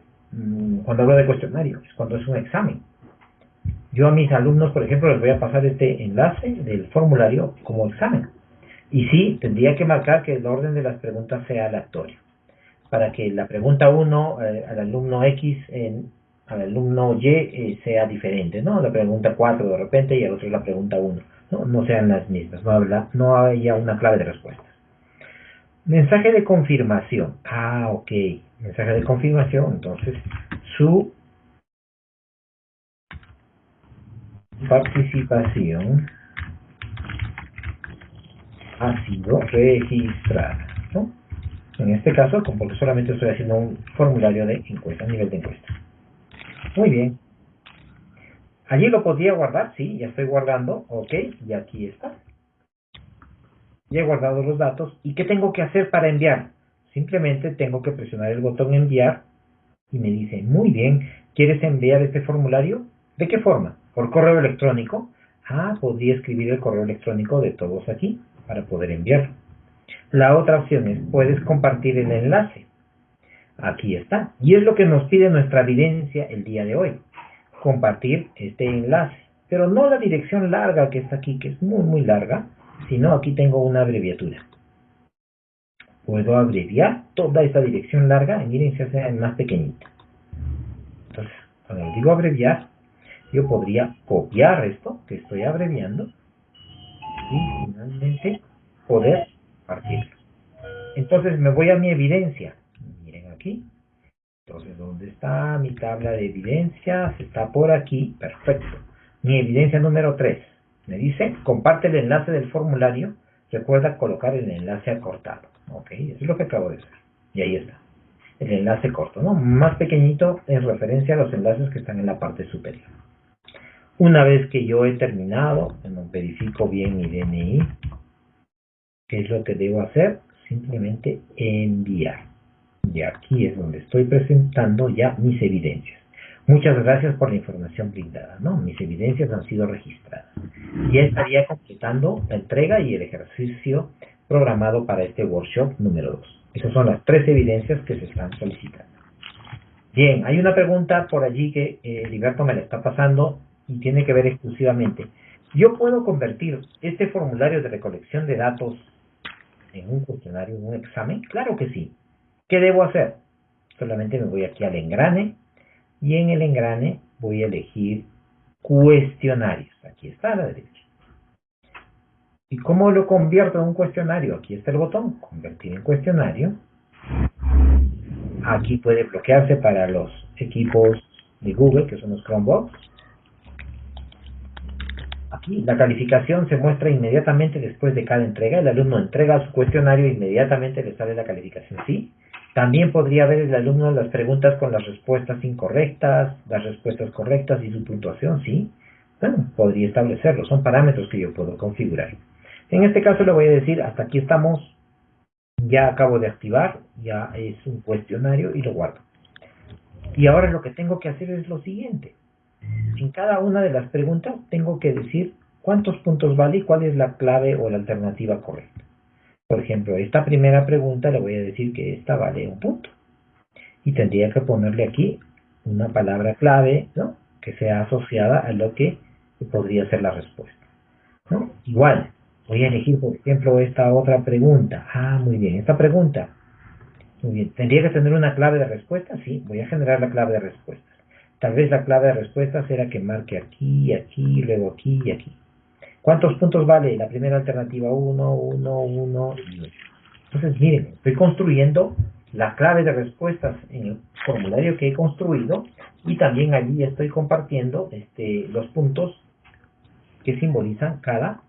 cuando hablo de cuestionario? Es cuando es un examen. Yo a mis alumnos, por ejemplo, les voy a pasar este enlace del formulario como examen. Y sí, tendría que marcar que el orden de las preguntas sea aleatorio. Para que la pregunta 1 eh, al alumno X, al alumno Y eh, sea diferente, ¿no? La pregunta 4 de repente y al otro la pregunta 1. No, no sean las mismas, no, habla, no haya una clave de respuesta. Mensaje de confirmación. Ah, ok. Mensaje de confirmación. Entonces, su participación ha sido registrada. ¿no? En este caso, porque solamente estoy haciendo un formulario de encuesta, nivel de encuesta. Muy bien. Allí lo podría guardar, sí, ya estoy guardando, ok, y aquí está. Ya he guardado los datos. ¿Y qué tengo que hacer para enviar? Simplemente tengo que presionar el botón enviar y me dice, muy bien, ¿quieres enviar este formulario? ¿De qué forma? ¿Por correo electrónico? Ah, podría escribir el correo electrónico de todos aquí para poder enviarlo. La otra opción es, puedes compartir el enlace. Aquí está. Y es lo que nos pide nuestra evidencia el día de hoy compartir este enlace. Pero no la dirección larga que está aquí, que es muy, muy larga, sino aquí tengo una abreviatura. Puedo abreviar toda esta dirección larga y miren si hace más pequeñita. Entonces, cuando digo abreviar, yo podría copiar esto que estoy abreviando y finalmente poder partirlo. Entonces me voy a mi evidencia. Miren aquí, entonces, ¿dónde está mi tabla de evidencias? Está por aquí. Perfecto. Mi evidencia número 3. Me dice, comparte el enlace del formulario. Recuerda colocar el enlace acortado. Ok, eso es lo que acabo de hacer. Y ahí está. El enlace corto, ¿no? Más pequeñito en referencia a los enlaces que están en la parte superior. Una vez que yo he terminado, verifico bien mi DNI, ¿qué es lo que debo hacer? Simplemente enviar. Y aquí es donde estoy presentando ya mis evidencias. Muchas gracias por la información brindada, ¿no? Mis evidencias han sido registradas. Ya estaría completando la entrega y el ejercicio programado para este workshop número 2. Esas son las tres evidencias que se están solicitando. Bien, hay una pregunta por allí que eh, Liberto me la está pasando y tiene que ver exclusivamente. ¿Yo puedo convertir este formulario de recolección de datos en un cuestionario, en un examen? Claro que sí. ¿Qué debo hacer? Solamente me voy aquí al engrane y en el engrane voy a elegir cuestionarios. Aquí está a la derecha. ¿Y cómo lo convierto en un cuestionario? Aquí está el botón, convertir en cuestionario. Aquí puede bloquearse para los equipos de Google, que son los Chromebox. Aquí la calificación se muestra inmediatamente después de cada entrega. El alumno entrega su cuestionario e inmediatamente le sale la calificación. Sí, también podría ver el alumno las preguntas con las respuestas incorrectas, las respuestas correctas y su puntuación, ¿sí? Bueno, podría establecerlo, son parámetros que yo puedo configurar. En este caso le voy a decir, hasta aquí estamos, ya acabo de activar, ya es un cuestionario y lo guardo. Y ahora lo que tengo que hacer es lo siguiente. En cada una de las preguntas tengo que decir cuántos puntos vale y cuál es la clave o la alternativa correcta. Por ejemplo, esta primera pregunta le voy a decir que esta vale un punto. Y tendría que ponerle aquí una palabra clave, ¿no? Que sea asociada a lo que podría ser la respuesta. ¿no? Igual, voy a elegir, por ejemplo, esta otra pregunta. Ah, muy bien, esta pregunta. Muy bien, ¿tendría que tener una clave de respuesta? Sí, voy a generar la clave de respuestas. Tal vez la clave de respuesta será que marque aquí, aquí, luego aquí y aquí. ¿Cuántos puntos vale? La primera alternativa, 1, 1, 1 y 8. Entonces, miren, estoy construyendo la clave de respuestas en el formulario que he construido y también allí estoy compartiendo este, los puntos que simbolizan cada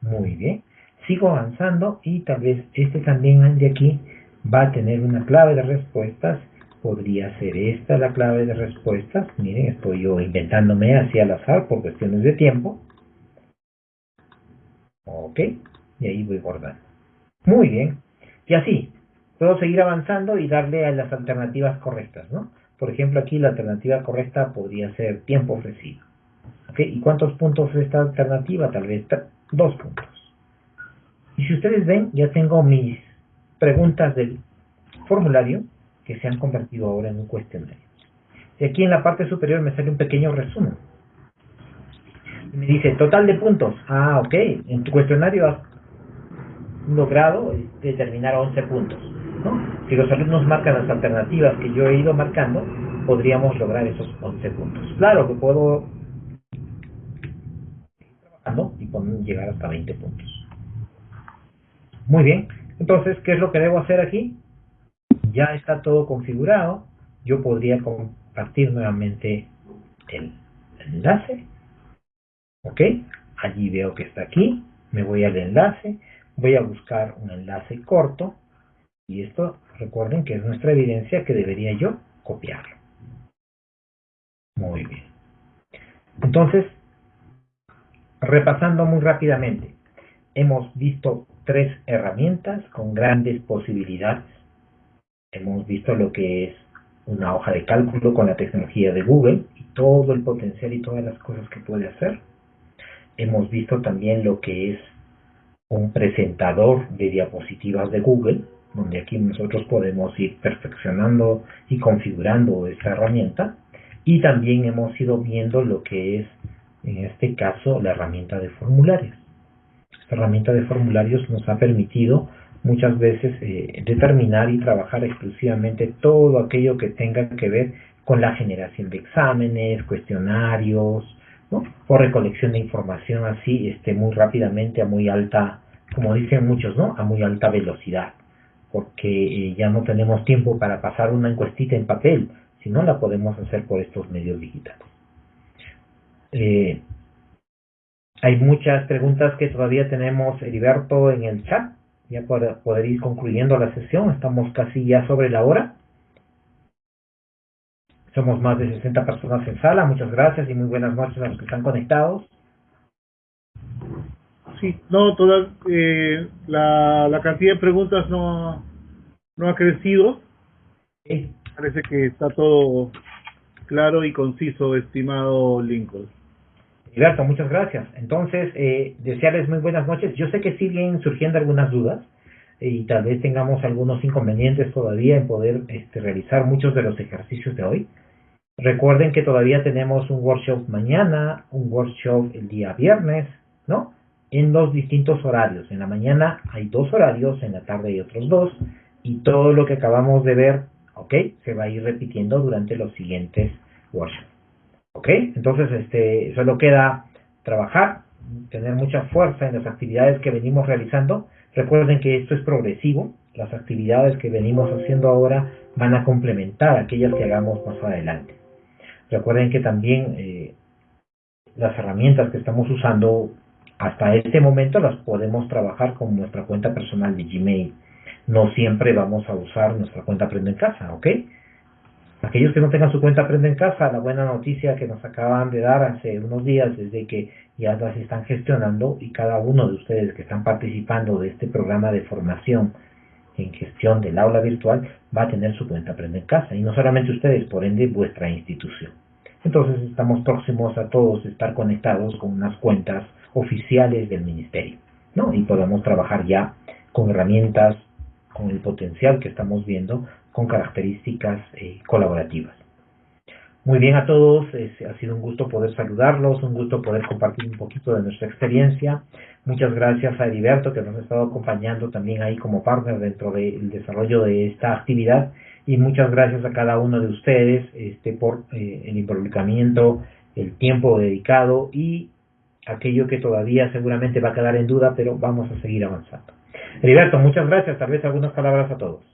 Muy bien. Sigo avanzando y tal vez este también de aquí va a tener una clave de respuestas podría ser esta la clave de respuestas. Miren, estoy yo inventándome así al azar por cuestiones de tiempo. Ok, y ahí voy guardando. Muy bien. Y así, puedo seguir avanzando y darle a las alternativas correctas, ¿no? Por ejemplo, aquí la alternativa correcta podría ser tiempo ofrecido. ¿Y cuántos puntos es esta alternativa? Tal vez dos puntos. Y si ustedes ven, ya tengo mis preguntas del formulario que se han convertido ahora en un cuestionario. Y aquí en la parte superior me sale un pequeño resumen. me dice, total de puntos. Ah, ok. En tu cuestionario has logrado determinar 11 puntos. ¿no? Si los alumnos marcan las alternativas que yo he ido marcando, podríamos lograr esos 11 puntos. Claro que puedo y llegar hasta 20 puntos. Muy bien. Entonces, ¿qué es lo que debo hacer aquí? Ya está todo configurado. Yo podría compartir nuevamente el enlace. ¿Ok? Allí veo que está aquí. Me voy al enlace. Voy a buscar un enlace corto. Y esto, recuerden que es nuestra evidencia que debería yo copiarlo. Muy bien. Entonces, repasando muy rápidamente, hemos visto tres herramientas con grandes posibilidades. Hemos visto lo que es una hoja de cálculo con la tecnología de Google y todo el potencial y todas las cosas que puede hacer. Hemos visto también lo que es un presentador de diapositivas de Google, donde aquí nosotros podemos ir perfeccionando y configurando esta herramienta. Y también hemos ido viendo lo que es, en este caso, la herramienta de formularios. Esta herramienta de formularios nos ha permitido muchas veces eh, determinar y trabajar exclusivamente todo aquello que tenga que ver con la generación de exámenes, cuestionarios, o recolección de información así este, muy rápidamente a muy alta, como dicen muchos, ¿no? a muy alta velocidad, porque eh, ya no tenemos tiempo para pasar una encuestita en papel, si no la podemos hacer por estos medios digitales. Eh, hay muchas preguntas que todavía tenemos, Heriberto, en el chat, ya para poder ir concluyendo la sesión, estamos casi ya sobre la hora. Somos más de 60 personas en sala, muchas gracias y muy buenas noches a los que están conectados. Sí, no, toda, eh, la, la cantidad de preguntas no, no ha crecido. Parece que está todo claro y conciso, estimado Lincoln. Gilberto, muchas gracias. Entonces, eh, desearles muy buenas noches. Yo sé que siguen surgiendo algunas dudas y tal vez tengamos algunos inconvenientes todavía en poder este, realizar muchos de los ejercicios de hoy. Recuerden que todavía tenemos un workshop mañana, un workshop el día viernes, ¿no? En dos distintos horarios. En la mañana hay dos horarios, en la tarde hay otros dos. Y todo lo que acabamos de ver, ¿ok? Se va a ir repitiendo durante los siguientes workshops. ¿Ok? Entonces, este, solo queda trabajar, tener mucha fuerza en las actividades que venimos realizando. Recuerden que esto es progresivo. Las actividades que venimos haciendo ahora van a complementar aquellas que hagamos más adelante. Recuerden que también eh, las herramientas que estamos usando hasta este momento las podemos trabajar con nuestra cuenta personal de Gmail. No siempre vamos a usar nuestra cuenta Aprende en Casa, ¿ok? Aquellos que no tengan su cuenta Aprende en Casa, la buena noticia que nos acaban de dar hace unos días es de que ya las están gestionando y cada uno de ustedes que están participando de este programa de formación en gestión del aula virtual va a tener su cuenta Aprende en Casa y no solamente ustedes, por ende vuestra institución. Entonces estamos próximos a todos estar conectados con unas cuentas oficiales del ministerio, ¿no? Y podemos trabajar ya con herramientas, con el potencial que estamos viendo con características eh, colaborativas. Muy bien a todos, ha sido un gusto poder saludarlos, un gusto poder compartir un poquito de nuestra experiencia. Muchas gracias a Heriberto que nos ha estado acompañando también ahí como partner dentro del desarrollo de esta actividad y muchas gracias a cada uno de ustedes este, por eh, el involucramiento, el tiempo dedicado y aquello que todavía seguramente va a quedar en duda, pero vamos a seguir avanzando. Heriberto, muchas gracias, tal vez algunas palabras a todos.